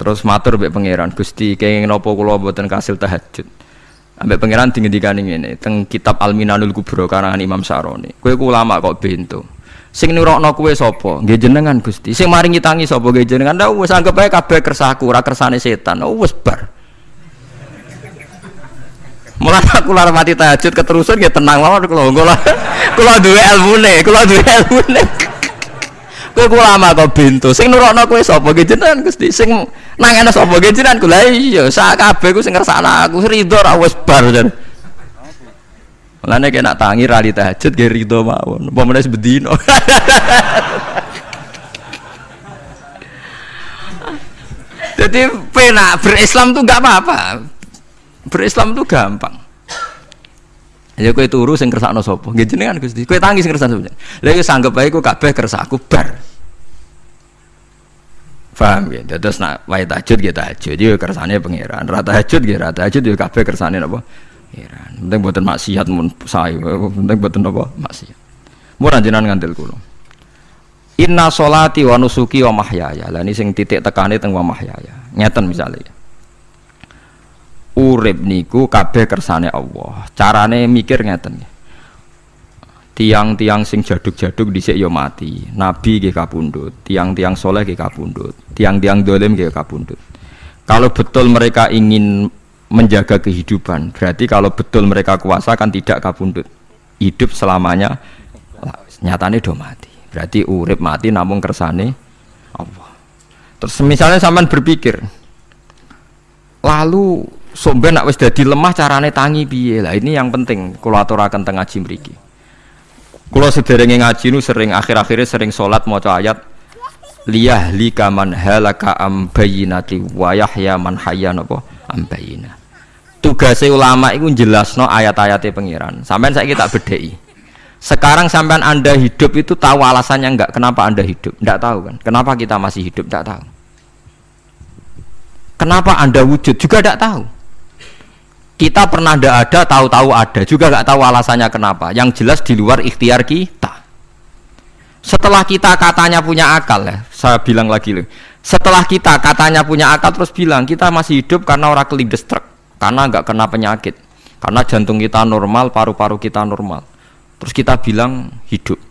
Speaker 1: Terus matur mbek pangeran, Gusti kenging nopo kula mboten kasil tahajud. Ambek pangeran dingendikan ngene teng kitab Al-Minanul Kubra karangan Imam Saroni. Kowe ku ulama kok bento. Sing nurokno kowe sapa? Nggih jenengan Gusti. Sing maringi tangi sapa? Nggih jenengan. Lah wis anggap ae kabeh kersaku, ora kersane setan. Oh wis bar. Mulane aku lara mati tahajud keterusan nggih tenang mawon kula. Kula kula duwe ilmune, kula duwe ilmune. Kowe ku lama kok bintu. Sing nurokno kowe sapa ge jenengan Gusti? Sing nangene sapa ge jenengan kula iya sak kabeh ku sing ngersakno aku ridho ra bar jan. Mulane kena tangi ra tahajud ge ridho mawon. Apa meneh bedino. Jadi penak berislam tuh gak apa-apa. Berislam tuh gampang. Ya kowe turu sing kersakno sapa? Nggih jenengan Gusti. Kowe tangi sing kersakno sapa? Lah iku sanggep ae ku kabeh kersaku bar. Paham ya? Terus nak wae tahajud ya tahajud ya kersane pangeran. Ra tahajud ya ra tahajud ya kabeh kersane napa? Pangeran. Penting mboten maksiat mun sae. Penting mboten napa? Maksiat. Mun jenengan ngandel kula. Inna sholati wa nusuki wa mahyaya. Lah ini sing titik tekane teng wa mahyaya. Misalnya urip niku kabeh kersane Allah. Carane mikir ngeten Tiang-tiang sing jaduk-jaduk dhisik ya mati. Nabi nggih kapundhut, tiang-tiang soleh nggih kapundhut, tiang-tiang dolim nggih kapundhut. Kalau betul mereka ingin menjaga kehidupan, berarti kalau betul mereka kuasa kan tidak kapundhut. Hidup selamanya nyatane do mati. Berarti urip mati namun kersane Allah. Terus misalnya sampean berpikir, lalu somben nak wis dadi lemah carane tangi piye lah ini yang penting kula aturaken teng ngaji mriki kula sederenge ngaji nu sering akhir-akhirnya sering salat maca ayat liyah lika man halaka am bayyinati wa yahya man hayya napa tugasnya ulama itu jelasno ayat-ayatnya pengiran sampean saya tak bedai sekarang sampean anda hidup itu tahu alasannya enggak? Kenapa anda hidup? Enggak tahu kan? Kenapa kita masih hidup? Enggak tahu. Kenapa anda wujud? Juga enggak tahu. Kita pernah tidak ada tahu-tahu ada. Juga nggak tahu alasannya kenapa. Yang jelas di luar ikhtiar kita. Setelah kita katanya punya akal ya saya bilang lagi loh. Setelah kita katanya punya akal terus bilang kita masih hidup karena orang kelindes truk karena nggak kena penyakit karena jantung kita normal paru-paru kita normal terus kita bilang hidup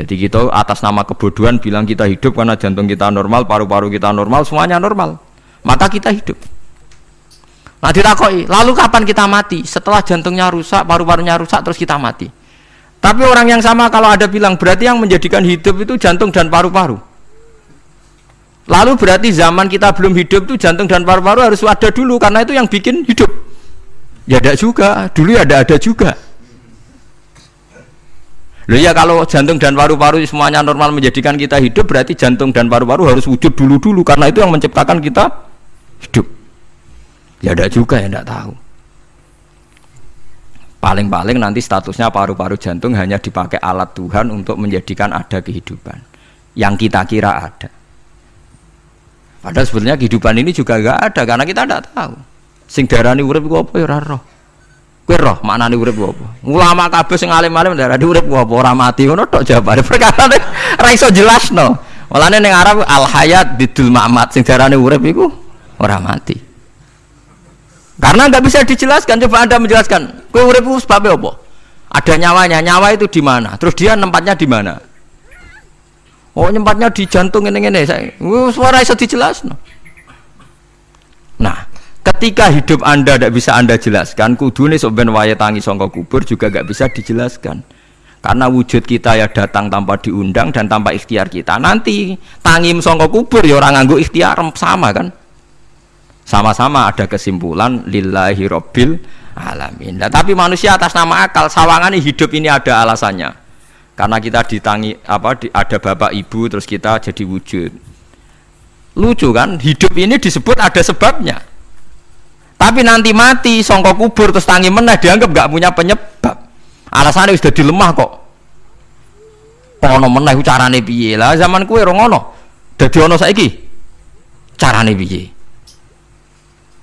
Speaker 1: jadi kita atas nama kebodohan bilang kita hidup karena jantung kita normal paru-paru kita normal semuanya normal maka kita hidup Nah ditakoi, lalu kapan kita mati? Setelah jantungnya rusak, paru-parunya rusak, terus kita mati. Tapi orang yang sama kalau ada bilang berarti yang menjadikan hidup itu jantung dan paru-paru. Lalu berarti zaman kita belum hidup itu jantung dan paru-paru harus ada dulu karena itu yang bikin hidup. Ya ada juga, dulu ya ada ada juga. Loh ya kalau jantung dan paru-paru semuanya normal menjadikan kita hidup berarti jantung dan paru-paru harus wujud dulu-dulu karena itu yang menciptakan kita hidup. Ya ada juga yang tidak tahu. Paling-paling nanti statusnya paru-paru jantung hanya dipakai alat Tuhan untuk menjadikan ada kehidupan yang kita kira ada. Padahal sebenarnya kehidupan ini juga gak ada karena kita tidak tahu. Sing darani urip iku apa ya ora roh. Kowe roh maknane urip apa? Ulama kabeh sing alim-alim darani urip apa ora mati ngono tok jawabane. Perkara ora iso jelasno. Mulane ning Arab al hayat bidul mamat sing darani urip iku ora mati. Karena nggak bisa dijelaskan. Coba anda menjelaskan. Kue urip sebabnya apa? Ada nyawanya. Nyawa itu di mana? Terus dia nempatnya di mana? Oh nyempatnya di jantung ini ini. Suara bisa dijelaskan. Nah, ketika hidup anda tidak bisa anda jelaskan, kudu nih soben waya tangi songkok kubur juga nggak bisa dijelaskan. Karena wujud kita ya datang tanpa diundang dan tanpa ikhtiar kita. Nanti tangim songkok kubur ya orang nganggu ikhtiar sama kan? sama-sama ada kesimpulan lillahi robbil alamin nah, tapi manusia atas nama akal sawangan hidup ini ada alasannya karena kita ditangi apa di, ada bapak ibu terus kita jadi wujud. Lucu kan? Hidup ini disebut ada sebabnya. Tapi nanti mati songkok kubur terus tangi menah dianggap gak punya penyebab. Alasannya sudah dilemah kok. Ono menah carane piye? Lah zaman kue rongono dadi ono saiki carane piye?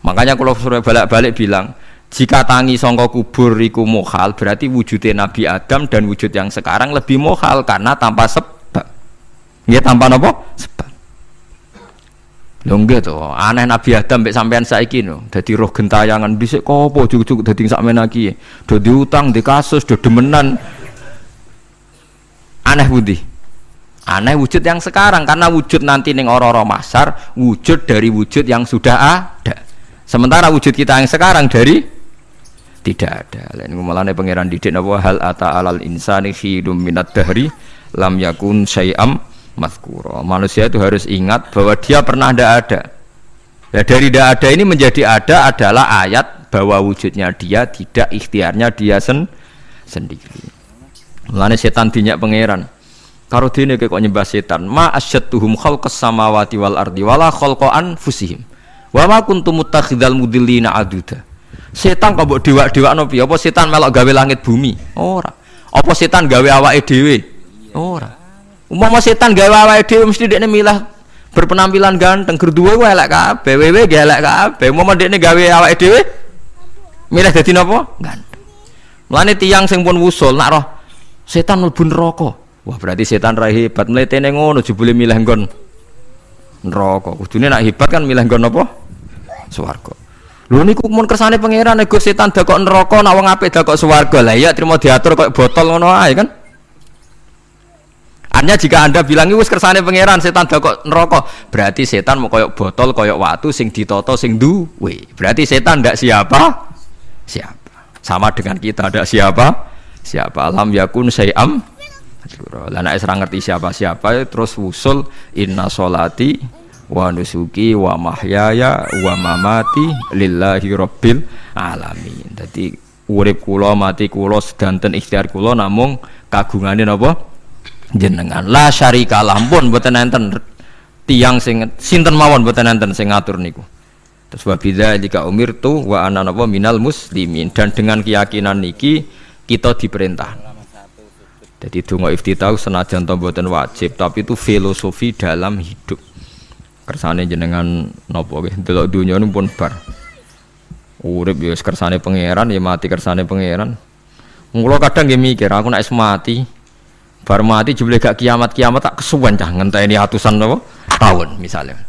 Speaker 1: Makanya kalau suruh balik-balik bilang, jika tangi songkok kubur iku mohal, berarti wujudnya Nabi Adam dan wujud yang sekarang lebih mohal karena tanpa sebab. Ya tanpa apa? Sebab. Lho enggak tuh, aneh Nabi Adam mbek sampean saiki no. Dadi roh gentayangan dhisik kopo cukup-cukup dadi sakmen lagi. Do diutang, di kasus, do demenan. Aneh budi. Aneh wujud yang sekarang karena wujud nanti ning ora-ora masar, wujud dari wujud yang sudah ada. Sementara wujud kita yang sekarang dari tidak ada. Lain malah pangeran didik napa hal ata alal insani hidum minat dahri lam yakun syai'am mazkura. Manusia itu harus ingat bahwa dia pernah tidak ada. Ya, dari tidak ada ini menjadi ada adalah ayat bahwa wujudnya dia tidak ikhtiarnya dia sen sendiri. Mulane setan dinyak pangeran. Karo dene kok nyembah setan, ma asyattuhum khalqas samawati wal ardi wala khalqa anfusihim. Wa ma kuntum muttakhidal mudillina aduda. Setan kok mbok dewak-dewakno piye? Apa setan melok gawe langit bumi? Ora. Apa setan gawe awake dhewe? Ora. Umpama setan gawe awake dhewe mesti dekne milah berpenampilan ganteng, gerduwe ku elek kabeh, wewe ge elek kabeh. Umpama dekne gawe awake dhewe milih dadi napa? Ganteng. Mulane tiyang sing pun wusul nak roh setan mlebu neraka. Wah, berarti setan ra hebat mletene ngono jebule milih nggon neraka. Kudune nak hebat kan milih nggon apa? swarga. Lho niku mun kersane pangeran nego setan dakok neraka nak wong apik dakok swarga. Lah iya terima diatur kok botol ngono ae kan. Artinya jika anda bilang wis kersane pangeran setan dakok neraka, berarti setan mau koyok botol koyok watu sing ditoto sing duwe. Berarti setan ndak siapa? Siapa? Sama dengan kita ndak siapa? Siapa? Alam yakun sayam. Lah nek ngerti siapa-siapa terus usul inna solati wa nusuki wa mahyaya wa mamati lillahi rabbil alamin. Dadi urip kula mati kula sedanten ikhtiar kula namung kagungane napa? Jenengan. La syarika lampun mboten enten tiang sing sinten mawon mboten enten sing ngatur niku. Terus wa jika umir tu wa ana napa? Minal muslimin. Dan dengan keyakinan niki kita diperintah. Jadi donga iftitah senajan to mboten wajib tapi itu filosofi dalam hidup kersane jenengan nopo nggih? Delok dunya pun bar. Urip ya kersane pangeran ya mati kersane pangeran. Mula kadang nggih mikir aku nek mati bar mati jebule gak kiamat-kiamat tak kesuwen cah ngenteni atusan nopo? Tahun misalnya.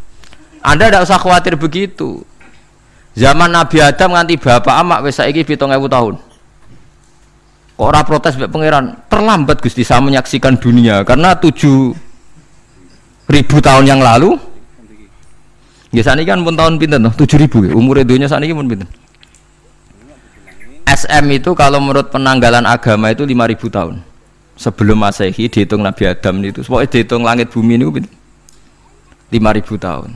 Speaker 1: Anda tidak usah khawatir begitu. Zaman Nabi Adam nganti bapak amak wis saiki 7000 tahun. Kok ora protes mbek pangeran? Terlambat Gusti saya menyaksikan dunia karena tujuh ribu tahun yang lalu Ya ini kan pun tahun pinten tuh? 7000 ya. Umur dunia ini pun pinten? SM itu kalau menurut penanggalan agama itu 5000 tahun. Sebelum Masehi dihitung Nabi Adam itu. Pokoknya dihitung langit bumi ini pinten? 5000 tahun.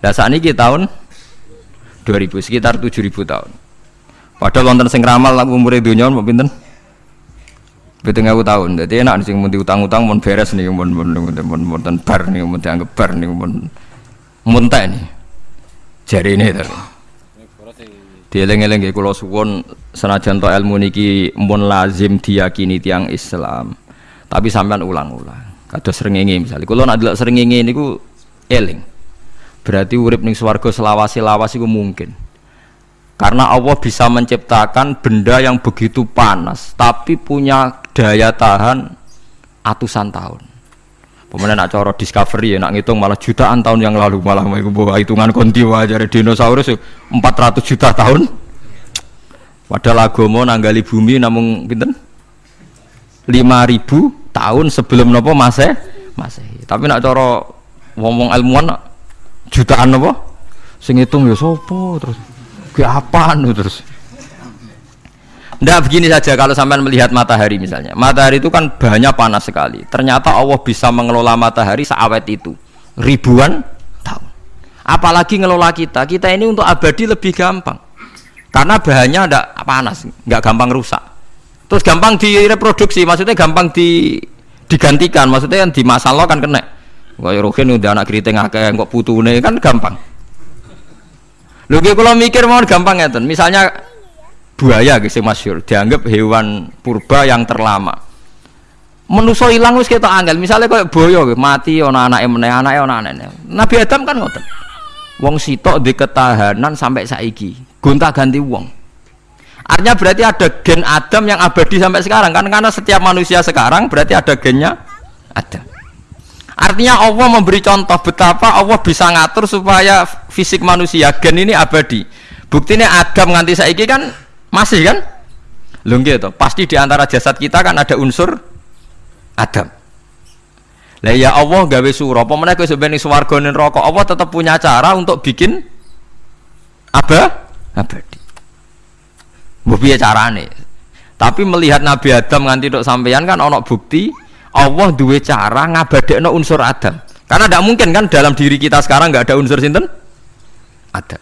Speaker 1: Nah saat ini tahun 2000 sekitar 7000 tahun. Padahal wonten sing ramal umur dunia mau pinten? Betul aku tahun. Jadi enak sing mau diutang-utang mau beres nih mau mau mau mau bar nih mau dianggap bar nih mau muntah ini jari ini tapi Dieling-eling nggih kula suwun senajan to ilmu niki mun lazim diyakini tiang Islam. Tapi sampean ulang-ulang. Kados srengenge misalnya. Kula nak delok srengenge niku eling. Berarti urip ning swarga selawasi-lawas iku mungkin. Karena Allah bisa menciptakan benda yang begitu panas tapi punya daya tahan atusan tahun. Pemenang nak coro discovery ya nak ngitung malah jutaan tahun yang lalu malah mau bawa hitungan konti wajar dinosaurus 400 juta tahun. Padahal agama nanggali bumi namun pinten? 5000 tahun sebelum nopo masih masih. Tapi nak coro ngomong ilmuwan jutaan nopo? Sing hitung ya sopo terus. Ke apaan terus? Nggak begini saja kalau sampai melihat matahari misalnya. Matahari itu kan banyak panas sekali. Ternyata Allah bisa mengelola matahari seawet itu. Ribuan tahun. Apalagi ngelola kita. Kita ini untuk abadi lebih gampang. Karena bahannya ada panas, nggak gampang rusak. Terus gampang direproduksi, maksudnya gampang di digantikan, maksudnya kan di masalah kan kena. Kayak Rohin udah anak keriting akeh kok putune kan gampang. Lho kalau mikir mau gampang ya Misalnya buaya guys masyur dianggap hewan purba yang terlama. Menuso hilang wis kita angel misalnya kayak boyo mati ona anak emne anak ona anak Nabi Adam kan ngoten wong sitok di ketahanan sampai saiki gonta ganti wong. Artinya berarti ada gen Adam yang abadi sampai sekarang kan karena setiap manusia sekarang berarti ada gennya Adam. Artinya Allah memberi contoh betapa Allah bisa ngatur supaya fisik manusia gen ini abadi. Buktinya Adam nganti saiki kan masih kan? Lho gitu. Pasti di antara jasad kita kan ada unsur Adam. Lah ya Allah gawe surah, apa meneh sampeyan swarga rokok, Allah tetap punya cara untuk bikin apa? Abadi. Mbok piye carane? Tapi melihat Nabi Adam nganti tok sampeyan kan ana bukti Allah duwe cara ngabadekno unsur Adam. Karena tidak mungkin kan dalam diri kita sekarang nggak ada unsur sinten? Adam.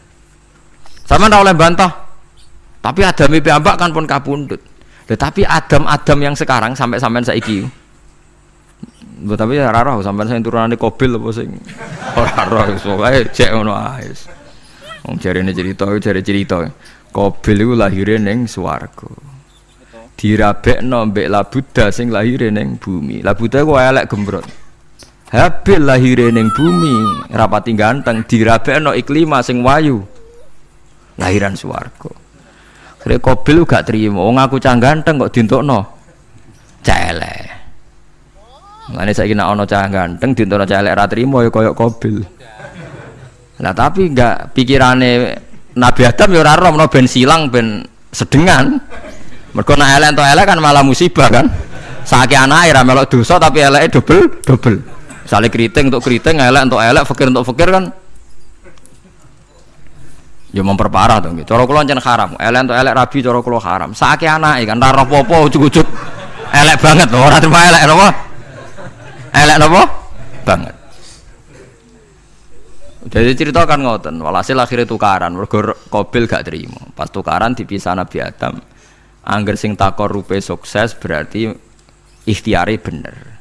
Speaker 1: Sama oleh bantah, tapi Adam ambak kan pun kapundut. Tetapi Adam-Adam yang sekarang sampai sampai saiki. Tapi ya raro sampai saya turunane kobil apa sing ora roh soalnya cek ngono ae. Wong jarene cerita jare cerita. Kobil iku lahire ning swarga. Dirabekno mbek Labuda sing lahire ning bumi. Labuda ku elek gembrot. Habil lahire ning bumi, rapati ganteng dirabekno iklima sing wayu. Lahiran swarga. Kira kobil gak terima. Wong aku cah ganteng kok dintokno. Celek. Ngene saiki nek ana cah ganteng dintokno celek ra trimo ya koyo kobil. Nah tapi enggak pikirane Nabi Adam ya ora roh ben silang ben sedengan. Mergo nek elek entuk elek kan malah musibah kan. Saiki anake ra melok dosa tapi eleke double double. Misale keriting untuk keriting, elek untuk elek, fakir untuk fakir kan ya memperparah dong gitu. Cara kula ancen haram. Elek entuk elek rabi cara kula haram. Saiki anake kan ora apa-apa ujug-ujug elek banget loh. Ora terima elek napa? Elek napa? Banget. Jadi cerita kan ngoten, walhasil akhirnya tukaran, mergo Kobil gak terima. Pas tukaran dipisah Nabi Adam. Angger sing takor rupe sukses berarti ikhtiari bener.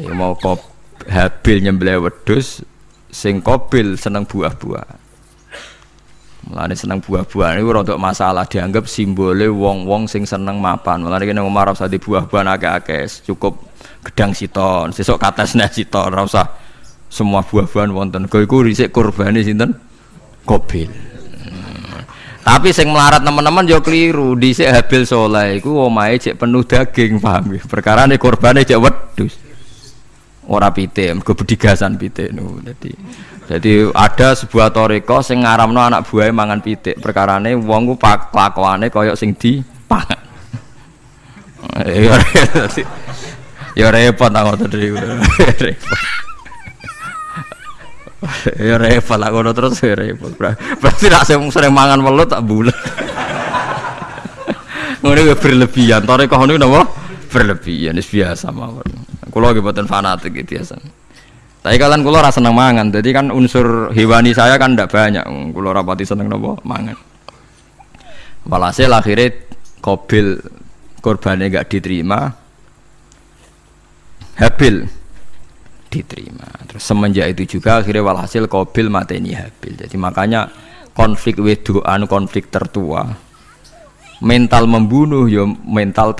Speaker 1: Ya mau kop Habil nyembelih wedhus, sing Kobil seneng buah-buah. Mulane seneng buah-buahan itu rodok masalah dianggap simbole wong-wong sing seneng mapan. Mulane kene Umar usah di buah-buahan akeh-akeh, cukup gedang siton, sesuk katesne siton, ora usah semua buah-buahan wonten. Kowe iku risik kurbane sinten? Kobil. Tapi sing melarat teman-teman yo keliru. Dhisik Habil Soleh iku omahe cek penuh daging, paham ya? Perkara ne korbane cek wedhus. Ora pite, mergo bedigasan pite nu. Dadi jadi ada sebuah toriko sing ngaramno anak buahnya mangan pitik. Perkarane wong ku pak kelakuane koyok sing di pangan. ya repot aku tadi. Ya repot lah ngono terus ya repot. Berarti nak sing sering mangan welut tak bulat. Ngono berlebihan. Toriko niku napa? Berlebihan wis biasa mawon. Kula nggih boten fanatik biasa. Tapi kalian kulo rasa seneng mangan, jadi kan unsur hewani saya kan tidak banyak. Kulo rapati seneng nopo mangan. Walhasil akhirnya kobil korbannya gak diterima, Habil diterima. Terus semenjak itu juga akhirnya walhasil kobil mateni Habil. Jadi makanya konflik wedoan konflik tertua mental membunuh ya mental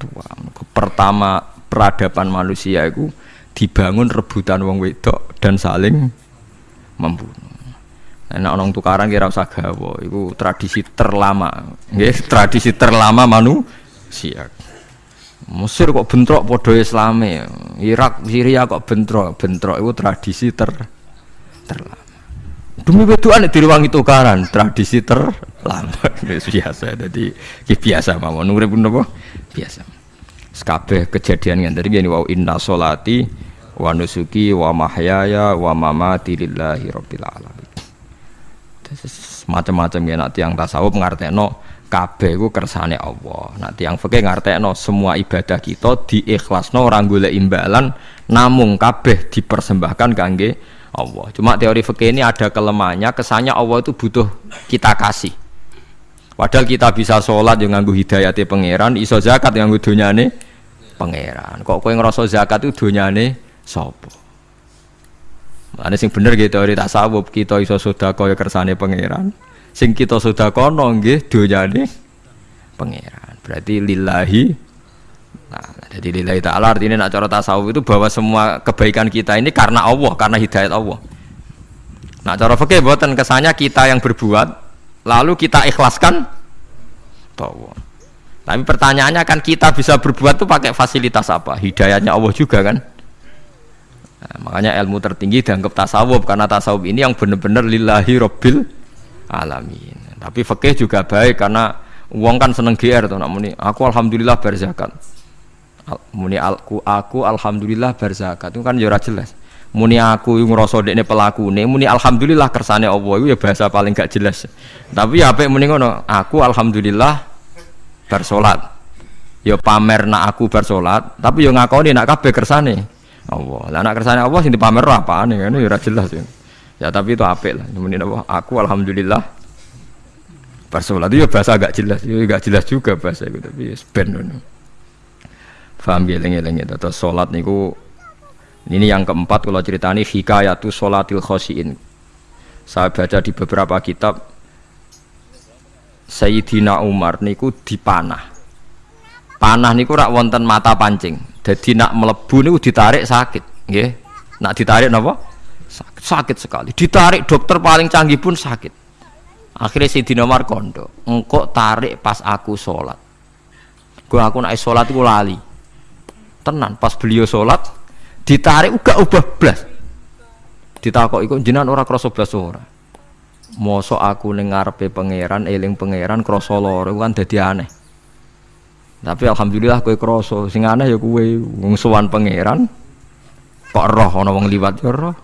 Speaker 1: tertua pertama peradaban manusia itu dibangun rebutan wong wedok dan saling membunuh. Nah, orang tukaran kira usah gawa, itu tradisi terlama, nggih, tradisi terlama manusia. Mesir kok bentrok podo Islame, Irak, Syria kok bentrok, bentrok itu tradisi ter terlama. Demi wedokan direwangi tukaran, tradisi terlama. biasa, jadi biasa mawon urip napa? Biasa. Sekabeh kejadian yang tadi gini wow inna solati wa nusuki wa mahyaya wa mamati lillahi rabbil alamin macam-macam ya nanti yang tasawuf ngartekno kabeh ku kersane Allah. Nanti yang fikih ngartekno semua ibadah kita diikhlasno orang golek imbalan namung kabeh dipersembahkan kangge Allah. Cuma teori fikih ini ada kelemahannya, kesannya Allah itu butuh kita kasih. Padahal kita bisa sholat yang nganggu hidayati pangeran, iso zakat yang nganggu dunyane pangeran. Kok kowe ngerasa zakat itu dunyane sapa? Ane sing bener gitu teori tasawuf kita iso sedekah ya kersane pangeran. Sing kita sedekah nggih donyane pangeran. Berarti lillahi Nah, jadi lillahi ta'ala artinya nak cara tasawuf itu bahwa semua kebaikan kita ini karena Allah, karena hidayat Allah. Nah, cara fikih buatan kesannya kita yang berbuat lalu kita ikhlaskan Allah. Tapi pertanyaannya kan kita bisa berbuat tuh pakai fasilitas apa? Hidayatnya Allah juga kan? Nah, makanya ilmu tertinggi dianggap tasawuf karena tasawuf ini yang benar-benar lillahi robbil alamin. Tapi fikih juga baik karena uang kan seneng GR tuh namun aku alhamdulillah berzakat. Muni aku aku alhamdulillah berzakat itu kan ya jelas. Muni aku yang ngerasa pelaku nih, muni alhamdulillah kersane Allah itu ya bahasa paling gak jelas. Tapi ya apa muni ngono, aku alhamdulillah bersolat. Ya pamer nak aku bersolat, tapi yo ngakoni nak kabeh kersane. Allah. Lah anak kersane Allah sing dipamer apaan ya ini ora jelas ya. Ya tapi itu apik lah. Apa? Aku alhamdulillah pas sholat itu ya bahasa agak jelas, ya agak jelas juga bahasa itu tapi ya ben Paham ya lengi-lengi terus sholat niku ini yang keempat kalau ceritani hikayatu sholatil khosiin. Saya baca di beberapa kitab Sayyidina Umar niku dipanah. Panah niku rak wonten mata pancing. Jadi nak melebu niku ditarik sakit, nggih. Nak ditarik napa? Sakit, sakit sekali. Ditarik dokter paling canggih pun sakit. Akhirnya si Dinomar kondo, engkau tarik pas aku sholat. Gue aku naik sholat gue lali. Tenan pas beliau sholat ditarik uga ubah blas. Ditakok iku jenengan ora krasa blas ora. Mosok aku ning ngarepe pangeran eling pangeran krasa lara kan dadi aneh. Tapi alhamdulillah kue kroso, sing aneh ya kue ngsuwan pangeran. Kok roh ana wong liwat ya roh.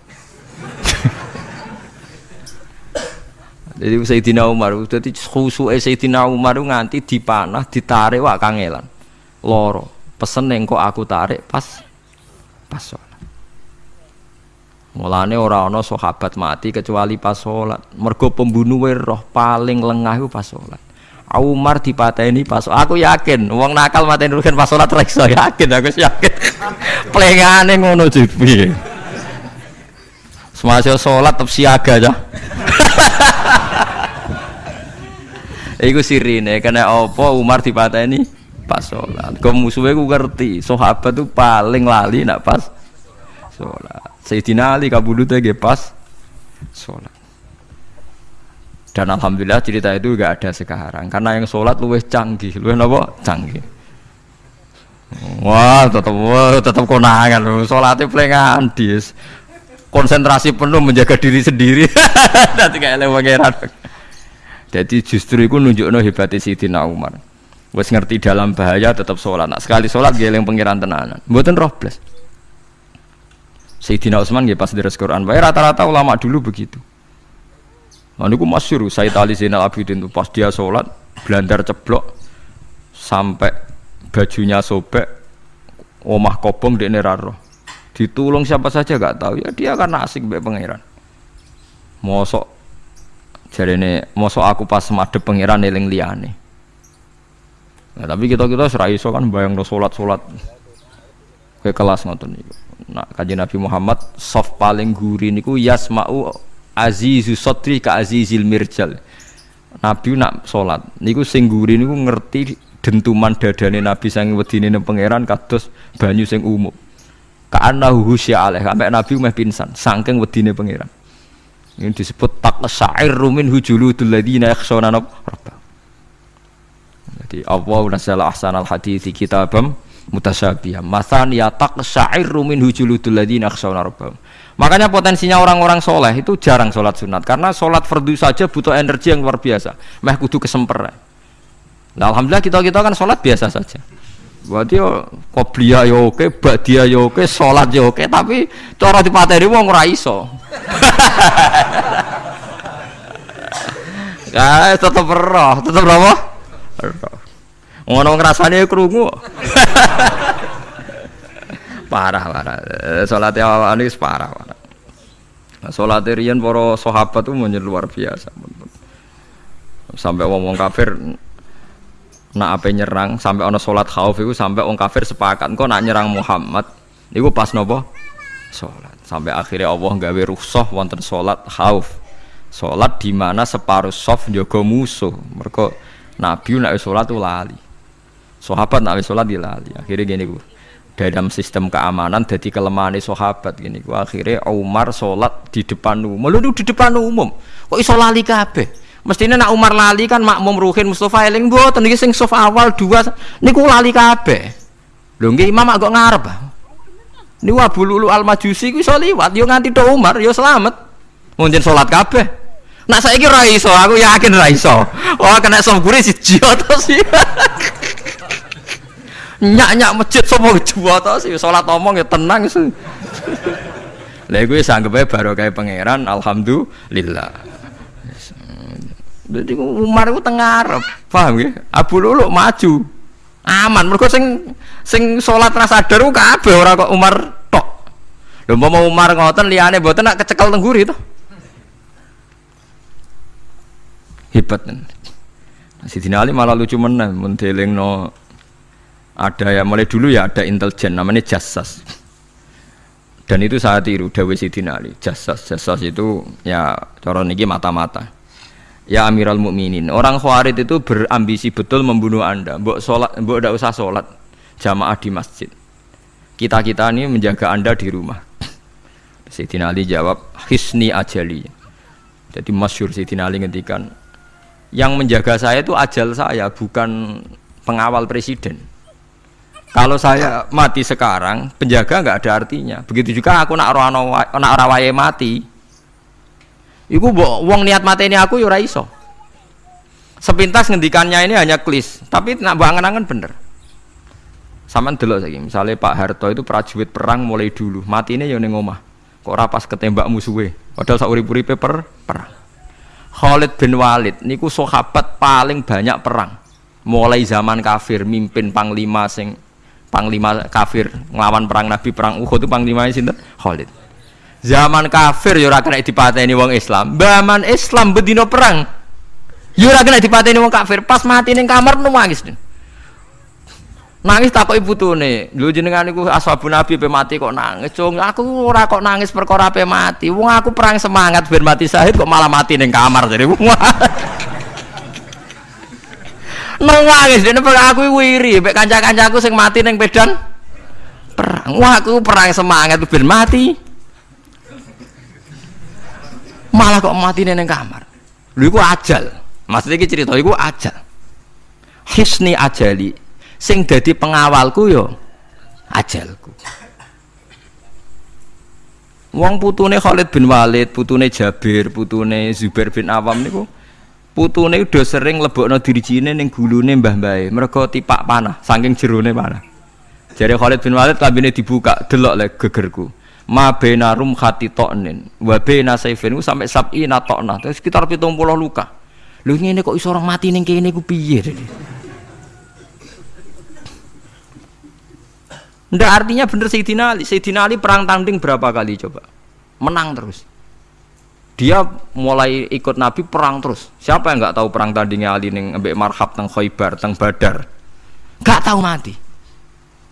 Speaker 1: Jadi Sayyidina Umar, jadi khusuke Sayyidina Umar nganti dipanah, ditarik wak kangelan. Loro, pesen yang kok aku tarik pas pas sholat. Mulane ora ana sahabat mati kecuali pas sholat. Mergo pembunuh roh paling lengah itu pas sholat. Umar dipateni pas aku yakin wong nakal mateni rugen pas salat reksa yakin aku yakin plengane ngono jipi semasa salat tetep siaga aja Iku sirine kena apa Umar dipateni pas salat kok musuhe ku ngerti sahabat tuh paling lali nak pas salat Sayyidina Ali kabudute pas salat dan alhamdulillah cerita itu gak ada sekarang. Karena yang sholat luwes canggih. Luwes apa canggih. Wah tetap wah tetap konangan loh sholatnya pelengan dis konsentrasi penuh menjaga diri sendiri. Nanti kayak lewat jadi justru itu nunjukno hebatnya Sayyidina Umar wes ngerti dalam bahaya tetap sholat nah, sekali sholat dia yang pangeran tenanan buatan roh plus Sayyidina Utsman ya pas deres Quran rata-rata ulama dulu begitu Nah, ini masyur, saya tali Zainal Abidin itu pas dia sholat, belandar ceblok, sampai bajunya sobek, omah kobong di neraro. Ditulung siapa saja gak tahu ya dia karena asik be pangeran. Mosok jadi ini mosok aku pas madep pangeran eling liane. Nah, tapi kita kita serai so kan bayang do sholat sholat ke kelas ngoten niku. Nah kaji Nabi Muhammad soft paling gurih niku yasmau azizu sotri ka azizil mirjal. Nabi nak sholat. Niku sing guri niku ngerti dentuman dadane Nabi sang wedine nang pangeran kados banyu sing umum. Ka'annahu husya alaih sampai Nabi meh pingsan saking wedine pangeran. Ini disebut tak syair rumin hujuludul ladina yakhshawna rabbah jadi Allah nasala ahsanal hadithi kitabam mutasyabihah. Masan ya tak syair rumin hujuludul ladina yakhshawna rabbah makanya potensinya orang-orang soleh itu jarang sholat sunat. Karena sholat fardu saja butuh energi yang luar biasa. Meh kudu kesemper nah, Alhamdulillah kita kita kan sholat biasa saja. Berarti yo qobliyah yo oke, ba'diyah yo oke, salat yo oke, tapi cara dipateni wong ora iso. Ya, tetep roh, tetep apa? Ngono ngrasane krungu. parah, parah. Salat awak ini parah, parah. Salat riyen para sahabat itu menjadi luar biasa. Sampai wong-wong kafir nak apa nyerang sampai ono sholat khauf itu sampai orang kafir sepakat kok nak nyerang Muhammad itu pas nopo sholat sampai akhirnya Allah gawe rukhsah wonten sholat khauf sholat di mana separuh soft jogo musuh mereka Nabi nak sholat tuh lali. Sahabat nak sholat di lali. Akhirnya gini gue dalam sistem keamanan jadi kelemahan sahabat gini gue akhirnya Umar sholat di depan umum. Lu di depan umum? Kok iso lali kabeh? Mestinya nak Umar lali kan makmum Ruhin Mustafa eling mboten? Iki sing sof awal dua niku lali kabeh. Lho nggih imam agak ngarep. Niku Abu Lulu Al Majusi ku iso liwat. Yo nganti tok Umar yo selamat. Mungkin salat kabeh. Nak saiki ra iso, aku yakin ra iso. Oh kena sof gure siji to sih. Nyak-nyak masjid sapa dua to sih salat omong ya tenang sih. Lha iku wis anggepe barokah pangeran alhamdulillah. Jadi Umar itu tengah Arab, paham ya? Abu Lulu maju, aman. Mereka sing sing sholat rasa sadar ku kabeh ora kok Umar tok. Lho mau Umar ngoten liyane mboten nak kecekel tengguri itu. Hebat. Sidina Ali malah lucu meneh mendeling no ada ya mulai dulu ya ada intelijen namanya Jassas dan itu saya tiru Dawe Sidina Ali Jassas Jassas itu ya cara niki mata-mata Ya Amirul Mukminin, orang Khawarij itu berambisi betul membunuh Anda. Mbok salat, mbok tidak usah salat jamaah di masjid. Kita-kita ini menjaga Anda di rumah. Sayyidina Ali jawab, "Hisni ajali." Jadi masyur Sayyidina Ali ngendikan, yang menjaga saya itu ajal saya, bukan pengawal presiden. Kalau saya mati sekarang, penjaga nggak ada artinya. Begitu juga aku nak rawaye mati, Iku wong niat mati ini aku yura iso. Sepintas ngendikannya ini hanya klis, tapi nak bangen-angen bener. Sama dulu lagi, misalnya Pak Harto itu prajurit perang mulai dulu, mati ini yang ngomah. Kok rapas ketembak musuhnya, padahal sauri-uripe per perang. Khalid bin Walid niku sahabat paling banyak perang. Mulai zaman kafir mimpin panglima sing panglima kafir ngelawan perang Nabi perang Uhud itu panglima sinten? Khalid. Zaman kafir yo ora kena dipateni wong Islam. Zaman Islam bedino perang. Yo ora kena dipateni wong kafir. Pas mati ning kamar nangis nangis tak kok ibu tuh nih lu jenengan iku ashabun nabi pe mati kok nangis cung. Aku ora kok nangis perkara pe mati. Wong aku perang semangat ben mati syahid kok malah mati ning kamar jadi wong nangis dene aku wiri mek kanca-kancaku sing mati ning pedan perang. Wah aku perang semangat ben mati. Malah kok mati neng kamar. Lu itu ajal. Maksudnya ini cerita itu ajal. Hisni ajali sing jadi pengawalku yo ajalku Wong putune Khalid bin Walid, putune Jabir, putune Zubair bin Awam niku putune udah sering lebokno dirijine ning gulune mbah-mbahe. Mergo tipak panah, saking jerone panah. Jadi Khalid bin Walid kabine dibuka, delok le gegerku ma bena rum khati toknin wa bena saifin sampai sabi na tokna sekitar pitung puluh luka lu ini kok iso orang mati ning kene ku piye Ndak artinya bener Sayyidina Ali. Sayyidina Ali perang tanding berapa kali coba? Menang terus. Dia mulai ikut Nabi perang terus. Siapa yang nggak tahu perang tandingnya Ali ning ambek Marhab teng Khaybar teng Badar? Gak tahu mati.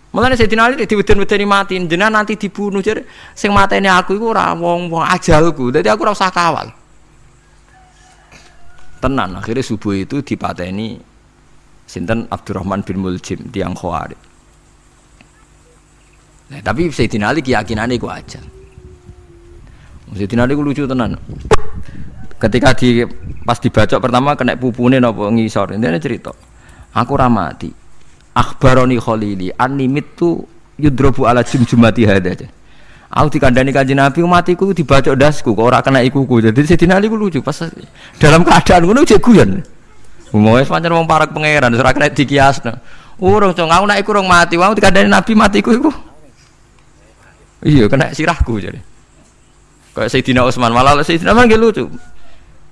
Speaker 1: Mulane Sayyidina Ali diweden-wedeni mati, jenengan nanti dibunuh jadi sing mateni aku iku ora wong-wong ajalku. Dadi aku ora usah kawal. Tenan akhirnya subuh itu dipateni sinten Abdurrahman bin Muljim tiang Khawarij. Nah, tapi Sayyidina Ali keyakinannya iku aja. Sayyidina Ali lucu tenan. Ketika di pas dibacok pertama kena pupune napa ngisor. Ini cerita. Aku ramati akhbaroni khalili animit tu yudrobu ala jumjumati hada aja aku dikandani kanjeng Nabi matiku dibaca dasku kok ora kena ikuku jadi Sayyidina Ali ku lucu pas dalam keadaan ngono cek guyon mau wis pancen wong parak pangeran ora kena dikiasno urung cong aku nek iku urung mati wong dikandani Nabi matiku iku iya kena sirahku jadi. Kayak Sayyidina Utsman. Malah Sayyidina Utsman lucu.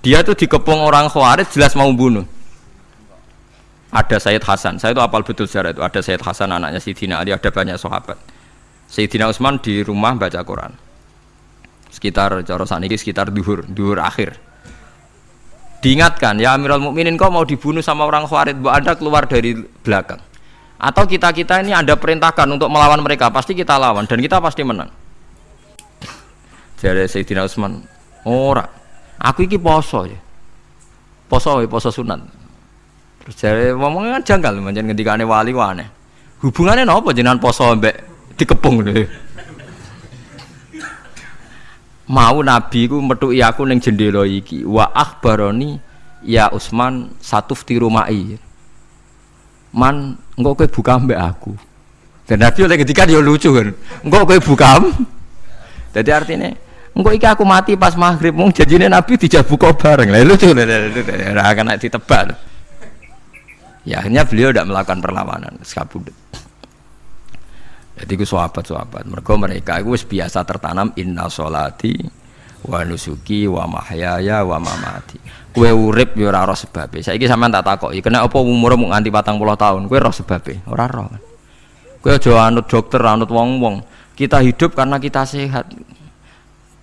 Speaker 1: Dia tuh dikepung orang Khawarij jelas mau bunuh. Ada Sayyid Hasan. Saya itu apal betul sejarah itu. Ada Sayyid Hasan anaknya Sayyidina Ali ada banyak sahabat. Sayyidina Utsman di rumah baca Quran. Sekitar cara saniki sekitar duhur duhur akhir. Diingatkan ya Amirul Mukminin kau mau dibunuh sama orang Khawarij? Bu Anda keluar dari belakang atau kita kita ini ada perintahkan untuk melawan mereka pasti kita lawan dan kita pasti menang jadi Sayyidina Utsman ora aku iki poso ya poso ya poso sunat Terus jare ngomongnya kan janggal manjen ngendikane wali wane. Hubungannya napa jenengan poso mbek dikepung lho. Mau nabi ku metuki aku ning jendela iki wa akhbaroni ya Usman satu rumai. Man engko kowe buka mbek aku. Dan nabi oleh ketika dia lucu kan. Engko kowe buka. Jadi artinya engko iki aku mati pas maghrib mung janjine nabi dijak buka bareng. Lah lucu ora akan ditebak ya akhirnya beliau tidak melakukan perlawanan sekabudut jadi itu sahabat-sahabat mereka mereka itu biasa tertanam inna solati wa nusuki wa mahyaya wa mamati. Kue urip yo ora roh sebabe. Saiki sampean tak takoki kena apa umur mau nganti 40 tahun? Kue roh sebabe? Ora roh kue aja anut dokter anut wong-wong. Kita hidup karena kita sehat.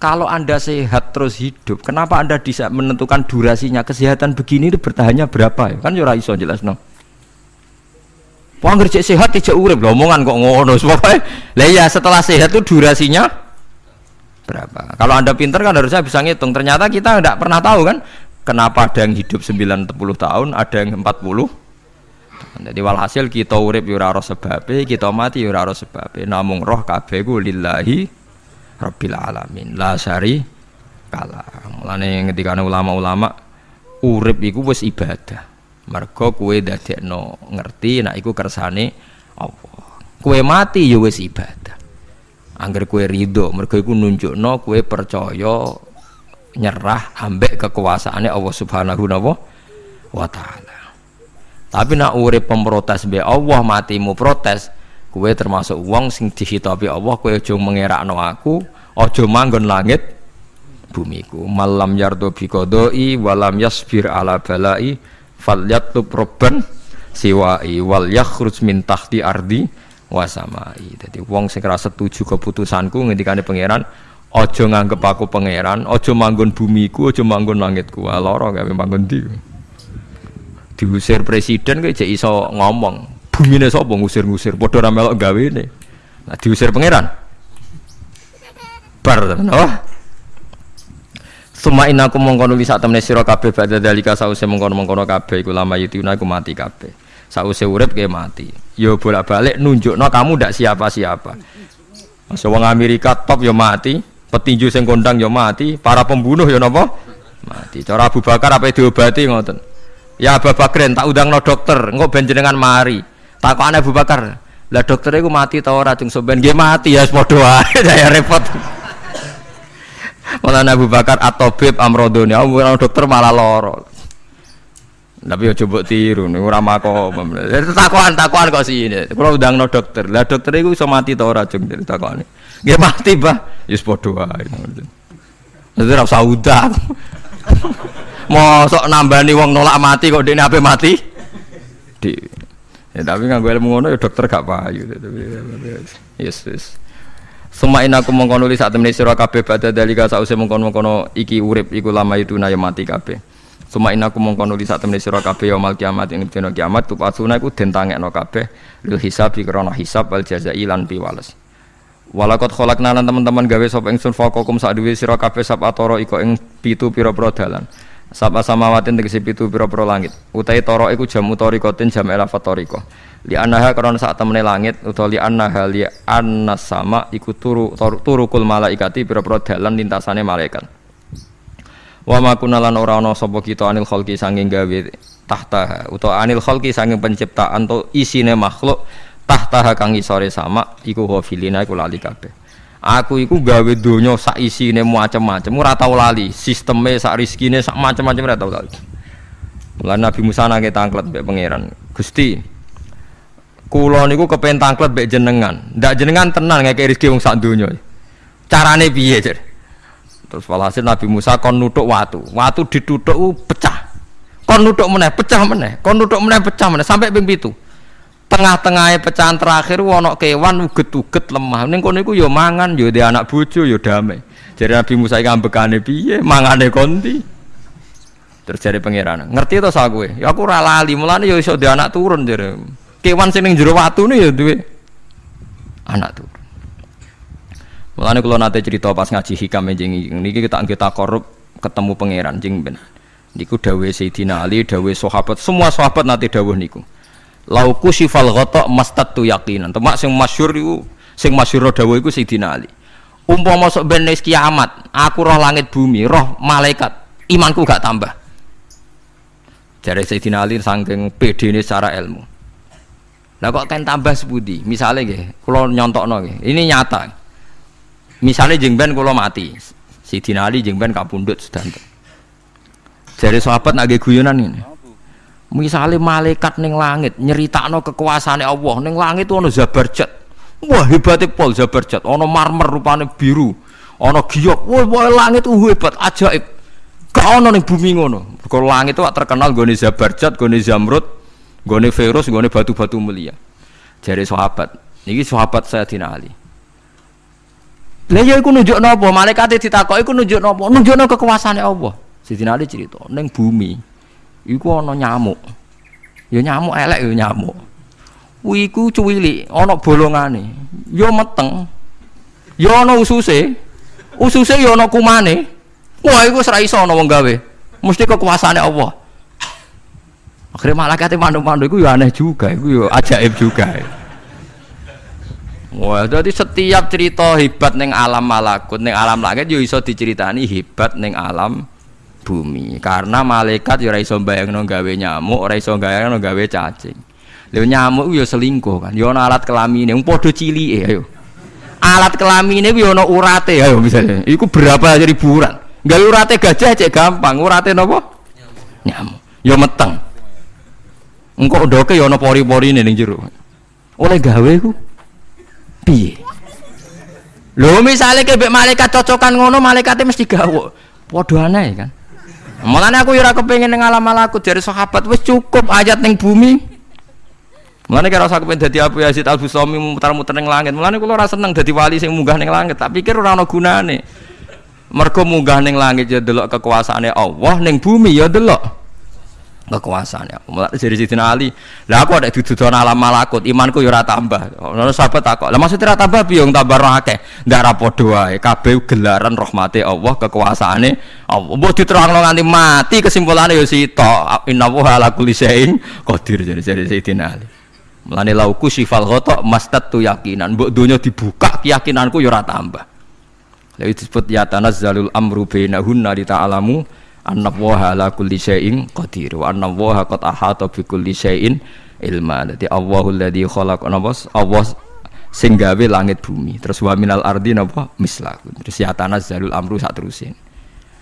Speaker 1: Kalau anda sehat terus hidup, kenapa anda bisa menentukan durasinya? Kesehatan begini itu bertahannya berapa ya? Kan yura iso jelas no. Wong kerja sehat tidak urip. Lho omongan kok ngono. Pokoke lah ya setelah sehat itu durasinya berapa? Kalau Anda pinter kan harusnya bisa ngitung. Ternyata kita tidak pernah tahu kan kenapa ada yang hidup 90 tahun, ada yang 40. Jadi walhasil kita urip yo ora sebabe, kita mati yo ora sebabe. Namung roh kabeh ku lillahi rabbil alamin. La syari kala. Mulane ketika ulama-ulama urip iku wis ibadah mergo kue no ngerti nak iku kersane Allah kue mati ya wis ibadah angger kue ridho mergo iku nunjukno kue percaya nyerah ambek kekuasaannya Allah Subhanahu wa taala. Tapi nak urip pemprotes be Allah matimu protes kue termasuk wong sing dihitabi Allah kue aja mengerakno aku aja manggon langit bumiku. Malam yardo biqadai walam yasbir ala balai falyatlub robban siwai wal yakhruj min tahti ardi wasamai. Jadi wong sing setuju keputusanku ngendikane pangeran ojo nganggep aku pangeran ojo manggon bumiku ojo manggon langitku. Lara gawe manggon di diusir presiden kayak jadi iso ngomong bumine sapa ngusir-ngusir? Padha ra melok gawene. Nah diusir pangeran? Bar oh. Suma ina aku mengkono li sak temne sira kabeh badha dalika sause mengkono-mengkono kabeh iku lama yutuna iku mati kabeh. Sause urip ke mati. Yo bolak-balik nunjukno kamu ndak siapa-siapa. Masa wong Amerika top yo mati, petinju sing kondang yo mati, para pembunuh yo napa? Mati. Cara Abu Bakar apa diobati ngoten. Ya Abu Bakrin tak undangno dokter, engko ben jenengan mari. Takokane Abu Bakar, lah dokter iku mati ta ora cung soben nggih mati ya padha wae saya repot. Malah Abu Bakar atau Beb Amrodoni, aku dokter malah loro. Tapi ya coba tiru, nih ora mako. Takuan takuan kok sih ini. Kalau udah no dokter, lah dokter itu bisa mati tau racun dari takuan. Gak mati bah, Yus podo aja. Nanti rasa udah. Mau sok nambani wong nolak mati kok dia apa mati? Di. Ya tapi nggak gue ngono ya dokter gak payu. Yes yes. Aku mengkono li saat temene sira kabeh badha dalika sause mengkono-mengkono iki urip iku lama itu naya mati kabeh. Suma inna aku mongko nuli sak temene sira kabeh yaumul kiamat ing dina kiamat tupasuna iku den tangekno kabeh lil hisab krana hisab wal jazai lan piwales. Walakot kholak nalan teman-teman gawe sop ingsun fokokum sak duwe sira kabeh sab atoro iko ing pitu pira-pira dalan. Sab asamawatin tegese pitu pira-pira langit. Utai toro iku jam utorikotin jam elafat toriko. Li anaha karena saat temene langit utawa li anaha li annas sama iku turu turukul malaikati pira-pira dalan lintasane malaikat. Wa ma kunalan ora ana sapa kita anil khalqi sanging gawe tahta utawa anil khalqi sanging penciptaan to isine makhluk tahta kang isore sama iku hafilina iku lali kabeh. Aku iku gawe donya sak isine macam-macam ora tau lali, sisteme sak rezekine sak macam-macam ora tau lali. Mulane Nabi Musa nake tangklet mbek pangeran. Gusti, kula niku kepen tangklet mbek jenengan. Ndak jenengan tenan ngeke rezeki wong sak donya. Carane piye, Cer? Terus walhasil Nabi Musa kon nutuk watu. Watu ditutuk uh, pecah. Kon nutuk meneh, pecah meneh. Kon nutuk meneh, pecah meneh sampai ping pitu. Tengah-tengahnya pecahan terakhir wono kewan uget-uget lemah. Ning kono iku yo mangan, yo di anak bojo, yo damai. Jadi Nabi Musa iki ambekane piye? Mangane konti. Terus jadi pangeran, ngerti to sak kowe? Ya aku ora lali, mulane yo iso di anak turun jare. Kewan sing ning jero watu ya duwe anak turun. Mulane kula nate cerita pas ngaji hikam jeng niki kita kita korup ketemu pangeran jeng ben. Niku dawuh Sayyidina Ali, dawuh sahabat, semua sahabat nate dawuh niku. Lauku sifal ghata mastatu yaqinan. Temak sing masyhur iku sing masyhur dawuh iku Sayyidina Ali. Umpama sok ben kiamat, aku roh langit bumi, roh malaikat, imanku gak tambah. Jare Sayyidina Ali saking pedene secara ilmu. Lah kok kan tambah sebudi? Misalnya nggih, kula nyontokno nggih. Ini nyata. Misalnya jengben kalau mati, si Dinali jengben kapundut sedanten. Jadi sahabat nage guyonan ini. Misalnya malaikat neng langit nyeritakno kekuasaan Allah neng langit itu ono zabarjat. Wah hebatnya pol zabarjat. Ono marmer rupane biru. Ono giok. Wah, wah langit itu hebat ajaib. Kau ono neng bumi ngono. Kalau langit itu terkenal gone zabarjat, gone zamrud, gone virus, gone batu-batu mulia. Jadi sahabat. Ini sahabat saya Dinali. Lah ya iku nunjuk napa? Malaikat ditakoki iku nunjuk napa? Nunjukno kekuasaane Allah. Sidina Ali cerita, ning bumi iku ana nyamuk. Ya nyamuk elek ya nyamuk. Kuwi iku cuwili, ana bolongane. Ya meteng. Ya ana ususe. Ususe ya ana kumane. Wah iku ora iso ana wong gawe. Mesti kekuasaane Allah. Akhirnya malaikat mandu-mandu iku ya aneh juga, iku ya ajaib juga. Ya. Wah, jadi setiap cerita hebat neng alam malakut, neng alam langit yo iso diceritani hebat neng alam bumi. Karena malaikat yo ora iso bayangno gawe nyamuk, ora iso bayangno gawe cacing. Lho nyamuk yo selingkuh kan, yo ana alat kelamine, wong padha cilike ayo. Alat kelamine yo ana urate ayo misalnya. Iku berapa ribuan. Gawe urate gajah cek gampang, urate napa? Nyamuk. Yo meteng. Engko ndoke yo ana pori-porine ning jero. Oleh gawe ku piye lho misalnya kebek malaikat cocokan ngono malaikatnya mesti gawok padha aneh kan Mulane aku ora kepengin ning alam malaku dari sahabat wis cukup ayat ning bumi. Mulane kira usah kepen dadi Abu Yazid Al Bustami muter-muter ning langit. Mulane kula ora seneng dadi wali sing munggah ning langit, tak pikir ora ana gunane. Mergo munggah ning langit ya delok kekuasaane Allah, ning bumi ya delok kekuasaan ya. Mulai dari Sidina Ali, lah aku ada dituduhan alam malakut, imanku ya ora tambah. Ono sahabat takok, lah maksudnya ora tambah piye tambah tambah akeh. Ndak ra padha wae, kabeh gelaran rahmate Allah, kekuasaane Allah. Mbok diterangno nganti mati kesimpulannya ya sita. Innallaha ala kulli syai'in jadi dari Sidina Ali. Mulane lauku sifal ghata mastatu yakinan, mbok donya dibuka keyakinanku ya ora tambah. Lalu disebut ya tanazzalul amru bainahunna li ta'alamu anna waha ala kulli syai'in qadir. Wa anna waha qad ahata bi kulli syai'in ilma. Dadi Allahul ladzi khalaq Allah langit bumi. Terus wa minal ardi napa? Mislah terus ya tanazzalul amru sak terusin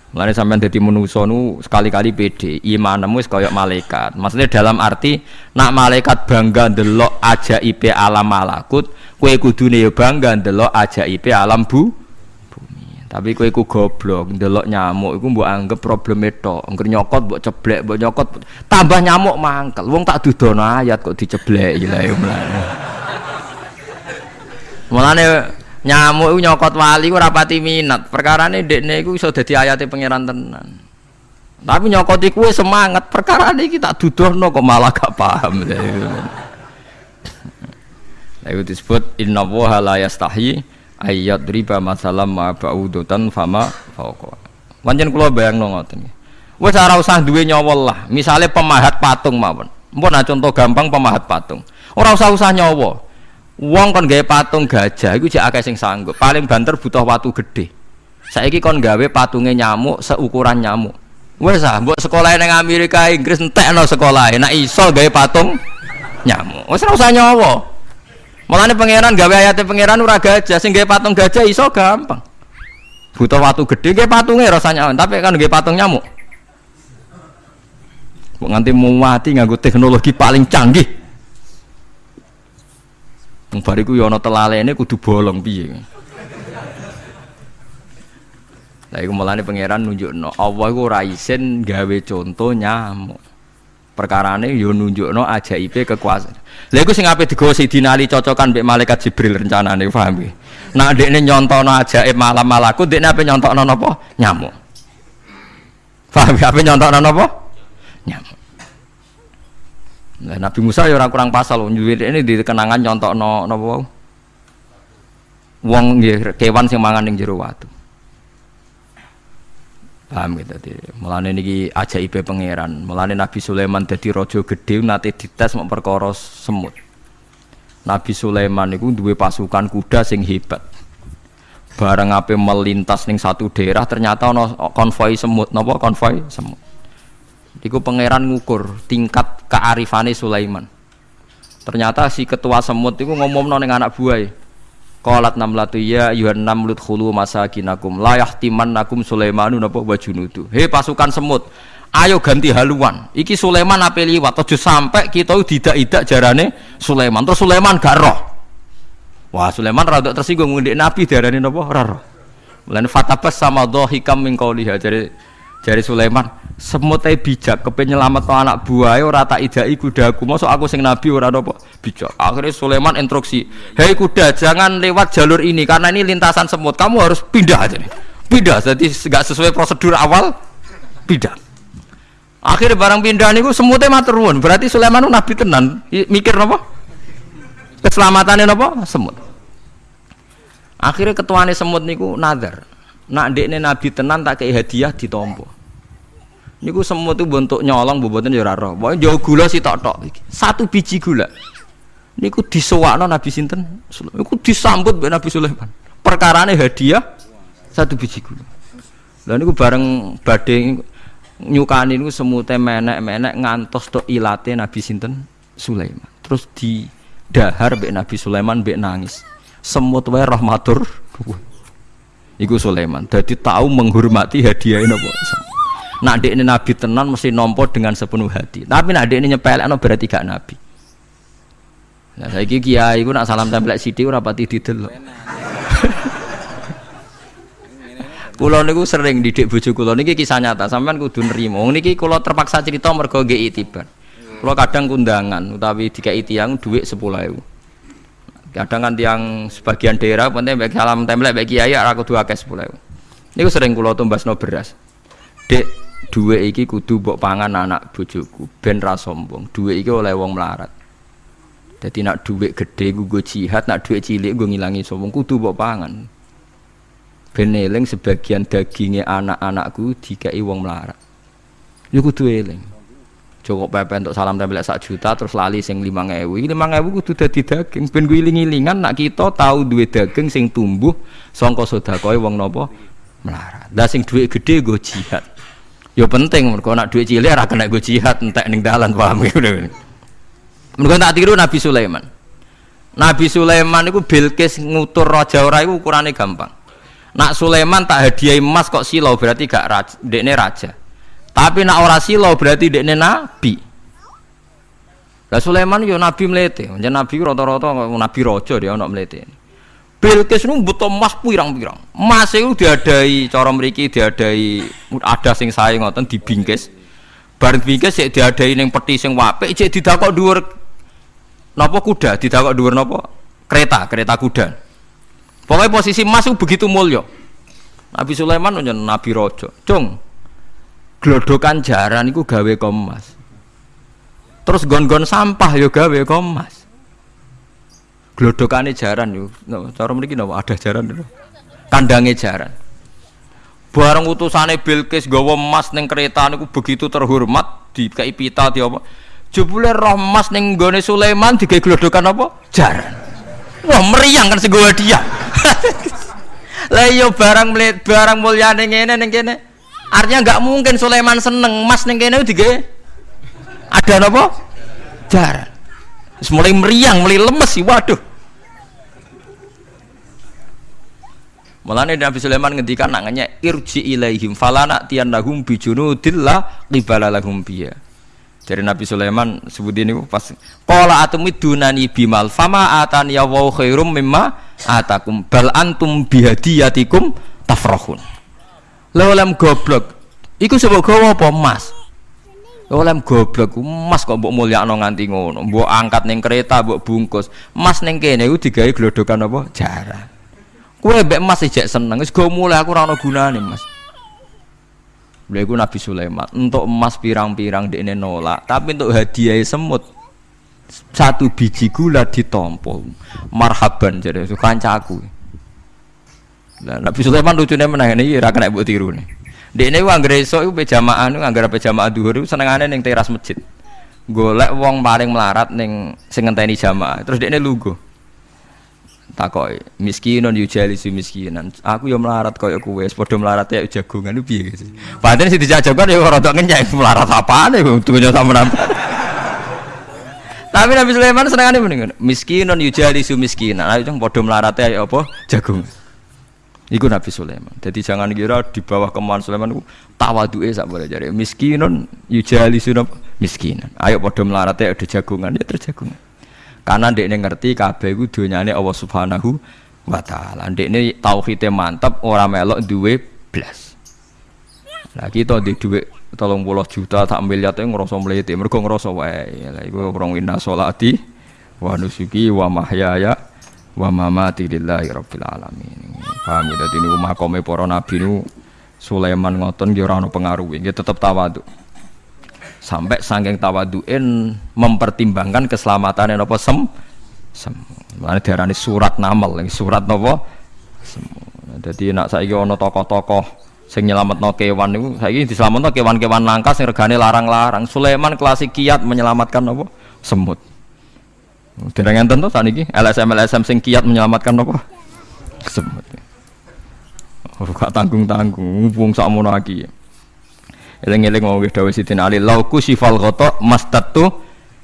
Speaker 1: Mulane sampean dadi manusa nu sekali-kali pede, imanmu wis malaikat. Maksudnya dalam arti nak malaikat bangga ndelok ajaib alam malakut, kowe kudune ya bangga ndelok ajaib alam bu tapi kowe iku goblok, ndelok nyamuk iku mbok anggap problem itu. Angger nyokot mbok ceblek, mbok nyokot tambah nyamuk mangkel. Wong tak dudono ayat kok diceblek lah ya mulane. Mulane nyamuk iku nyokot wali ora pati minat. Perkarane ndekne iku iso dadi ayate pangeran tenan. Tapi nyokoti kue semangat perkara ini kita no kok malah gak paham. Nah, itu disebut inna la yastahi ayat riba masalam ma ba'udutan fama fauqa. Wancen kula bayangno ngoten. Wes ora usah duwe nyawol lah. Misale pemahat patung mawon. Mpun contoh gampang pemahat patung. Ora usah usah nyawa. Wong kon gawe patung gajah iku jek akeh sing sanggup. Paling banter butuh watu gede. Saiki kon gawe patunge nyamuk seukuran nyamuk. Wes ah, mbok sekolah ning Amerika Inggris entekno sekolah. Nek iso gawe patung nyamuk. Wes ora usah nyawa. Mulane pangeran gawe ayate pangeran ora gajah, sing gawe patung gajah iso gampang. Butuh watu gede gawe patunge rasanya, tapi kan gawe patung nyamuk. Mbok nganti mati nganggo teknologi paling canggih. Wong bariku ya ana telalene kudu bolong piye. Lah iku mulane pangeran nunjukno Allah iku ora isin gawe contoh nyamuk. Perkarane yo nunjukno ajaibe kekuasaan. Lha iku sing ape digawa Sidina Ali cocokan mbek malaikat Jibril rencanane paham iki. Nak dekne nyontono ajaib malam malaku dekne ape nyontokno napa? Nyamuk. Paham ya ape nyontokno napa? Nyamuk. Nah, Nabi Musa ya orang kurang pasal ini di kenangan nyontokno napa? Wong nggih kewan sing mangan ning jero watu paham gitu tadi melane niki ajaib pangeran. Melane Nabi Sulaiman jadi rojo gede nanti dites mau perkara semut. Nabi Sulaiman itu dua pasukan kuda sing hebat. Bareng apa melintas ning satu daerah ternyata ono konvoi semut. Nopo konvoi? Semut. Iku pangeran ngukur tingkat kearifane Sulaiman. Ternyata si ketua semut itu ngomong ning anak buah Qalat namlatu ya ayuhan namlut khulu masakinakum la yahtimannakum Sulaimanu napa wa junudu. He pasukan semut, ayo ganti haluan. Iki Sulaiman ape liwat aja sampai kita tidak-tidak jarane Sulaiman. Terus Sulaiman gak roh. Wah, Sulaiman rada tersinggung ngendek Nabi diarani napa ora roh. Mulane fatabas sama dhahikam min qauliha jare jare Sulaiman semut bijak kepen nyelamat anak buah ora tak idai kudaku masuk aku sing nabi ora apa? Bijak. Akhirnya Sulaiman instruksi hei kuda jangan lewat jalur ini karena ini lintasan semut. Kamu harus pindah aja nih. Pindah jadi nggak sesuai prosedur awal pindah. Akhirnya barang pindah niku semutnya maturun berarti Sulaiman nabi tenan. Mikir apa keselamatannya apa semut. Akhirnya ketuane semut niku nadar. Nak dekne nabi tenan tak kayak hadiah ditompo Niku semua tuh bentuk nyolong boboten ya ora roh. Pokoke jauh gula sih tok-tok Satu biji gula. Niku disewakno Nabi sinten? Niku disambut mbek Nabi Sulaiman. Perkarane hadiah satu biji gula. Lah niku bareng badhe nyukani niku semute menek-menek ngantos tok ilate Nabi sinten? Sulaiman. Terus di dahar mbek Nabi Sulaiman mbek nangis. Semut wae rahmatur. Iku Sulaiman. Jadi tahu menghormati hadiah napa? Nak ini nabi tenan mesti nompo dengan sepenuh hati. Tapi nak ini nyepelek no berarti gak nabi. Nah saya kiai gue nak salam tempel sidi ora pati didelok. Kulo niku sering didik bojo kulo niki kisah nyata, sampean kudu nrimo. Niki kulo terpaksa cerita mergo nggih itibar. Kulo kadang kundangan utawi dikai tiyang dhuwit 10.000. Kadang kan tiang sebagian daerah penting baik salam template baik kiai aku kudu akeh 10.000. Niku sering kulo tumbasno beras. Dek, Dua iki kudu mbok pangan anak bojoku ben ra sombong. Dua iki oleh wong melarat. Jadi nak duit gede gue jihad, nak duit cilik gue ngilangi sombong kudu mbok pangan. Ben eling sebagian dagingnya anak-anakku dikai wong melarat. Yo kudu eling. Cukup pepe untuk salam tempel sak juta terus lali sing lima ngewu. Lima ngewu kudu dadi daging. Ben gue iling-ilingan nak kita tahu duit daging sing tumbuh songko sodakoi wong nopo melarat. Dah sing duit gede gue jihad. Ya penting mergo nak duit cilik ora kena go jihad entek ning dalan paham ya Mergo tak tiru Nabi Sulaiman. Nabi Sulaiman itu Bilqis ngutur raja ora iku ukurane gampang. Nak Sulaiman tak hadiah emas kok silau berarti gak raja, dekne raja. Tapi nak ora silau berarti dekne nabi. Lah Sulaiman yo nabi melete, jeneng nabi rata-rata nabi raja dia ono melete. Bilqis nu butuh emas pirang-pirang. Emas itu diadai cara mriki diadai ada sing sae ngoten dibingkis. Bareng bingkis sik diadai ning peti sing apik cek didakok dhuwur napa kuda, didakok dhuwur napa kereta, kereta kuda. Pokoknya posisi emas itu begitu mulia. Nabi Sulaiman nyen nabi rojo. Cung. glodokan jaran iku gawe komas terus gon-gon sampah yo gawe komas glodokane jaran yo. No, cara mriki napa ada jaran lho. Kandange jaran. Bareng utusane Bilqis gawa emas ning kereta niku begitu terhormat dikai pita di apa? Jebule roh emas ning gone Sulaiman digawe glodokan apa? Jaran. Wah meriang kan segowo dia lah yo barang barang mulyane ngene ning kene. Artinya nggak mungkin Sulaiman seneng emas ning kene digawe. Ada apa? Jaran. mulai meriang, mulai lemes sih, waduh. Mulane Nabi Sulaiman ngendikan nanganya irji ilaihim falana tiannahum bijunudillah qibala lahum biya. Dari Nabi Sulaiman sebut ini pas qala atumidunani bimal fama atani ya wa khairum mimma atakum bal antum bihadiyatikum tafrahun. Lawalam goblok. Iku sebab gawa apa mas? oleh goblok emas kok mbok mulyakno nganti ngono mbok angkat ning kereta mbok bungkus emas ning kene iku digawe glodokan apa jarang kowe mbek emas ijek seneng wis go mulai aku ora ono gunane mas Lha iku Nabi Sulaiman, untuk emas pirang-pirang dekne nolak, tapi untuk hadiah semut satu biji gula ditompo. Marhaban jadi kancaku. Lah Nabi Sulaiman lucune meneh iki ora kena tiru nih. Dekne ku anggere esuk iku pejamaah nu anggere pejamaah dhuwur senengane ning teras masjid. Golek wong paling melarat ning sing ngenteni jamaah. Terus dekne lugu. Takoki, miskinon yujalisu miskinan. Aku yo melarat koyo kowe, padha melarat ya jagongan ku piye gitu. Padahal sing dijajokan yo rada ngenyek melarat apane dunya sampean. Tapi Nabi Sulaiman senengane mendingan miskinon yujalisu miskinan. Ayo padha melarat ya apa jagongan. Iku Nabi Sulaiman. Jadi jangan kira di bawah kemauan Sulaiman itu tawaduke sak boleh jadi miskinun yujali sunab miskinan. Ayo padha melarate ada jagungan ya terjagungan. Karena ndekne ngerti kabeh iku donyane Allah Subhanahu wa taala. Ndekne tauhide mantap ora melok duwe blas. Lah kita di duwe 30 juta tak miliar itu ngerasa mlete. Mergo ngerasa wae. Lah iku orang winna salati wa nusuki wa mahyaya wa mamati lillahi rabbil alamin. Paham ya dadi niku makome para nabi niku Sulaiman ngoten nggih ora ana pengaruh nggih tetep tawadhu. Sampai saking tawaduin mempertimbangkan keselamatan napa sem sem. Mane diarani surat namal, surat napa sem. Dadi nak saiki ana tokoh-tokoh sing nyelametno kewan niku saiki diselametno kewan-kewan langka sing regane larang-larang. Sulaiman klasik kiat menyelamatkan apa? Semut. Tidak ngenten tuh saniki LSM LSM sing kiat menyelamatkan apa? Semut. Oh, gak tanggung-tanggung, wong sakmono. Eling-eling mau wis dawuh Sidin Ali, lauku sifal ghata mastatu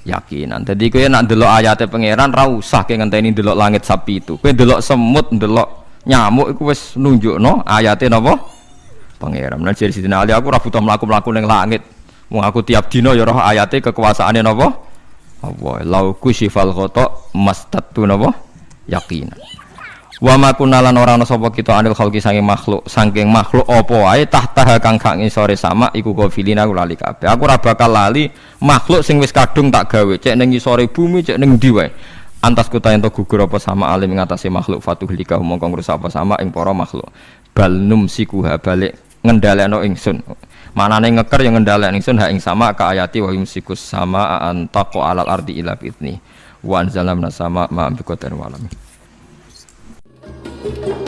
Speaker 1: yakinan. Dadi kowe nak ndelok ayate pangeran ra usah ke ngenteni ndelok langit sapi itu. Kowe ndelok semut, ndelok nyamuk iku wis nunjukno ayate napa? Pangeran. Nah jadi Sidin Ali aku ora butuh mlaku-mlaku langit. Wong aku tiap dina ya roh ayate kekuasaane napa? Allah. Lauku sifal ghata mastatu napa? Yakinan. Wa ma kunalan ora ana sapa kita anil khalqi saking makhluk, saking makhluk apa wae tahta kang gak ngisore sama iku gofilina aku lali kabeh. Aku ora bakal lali makhluk sing wis kadung tak gawe, cek ning ngisore bumi, cek ning ndi wae. Antas kuta ento gugur apa sama alim ngatasi makhluk fatuh lika mongko ngrusak apa sama ing para makhluk. Bal numsikuha balik ngendhalekno ingsun. Manane ngeker yang ngendhalekno ingsun ha ing sama ka ayati wa yumsikus sama antaqo alal ardi ila fitni. Wa anzalna sama ma bi walamin. Thank you.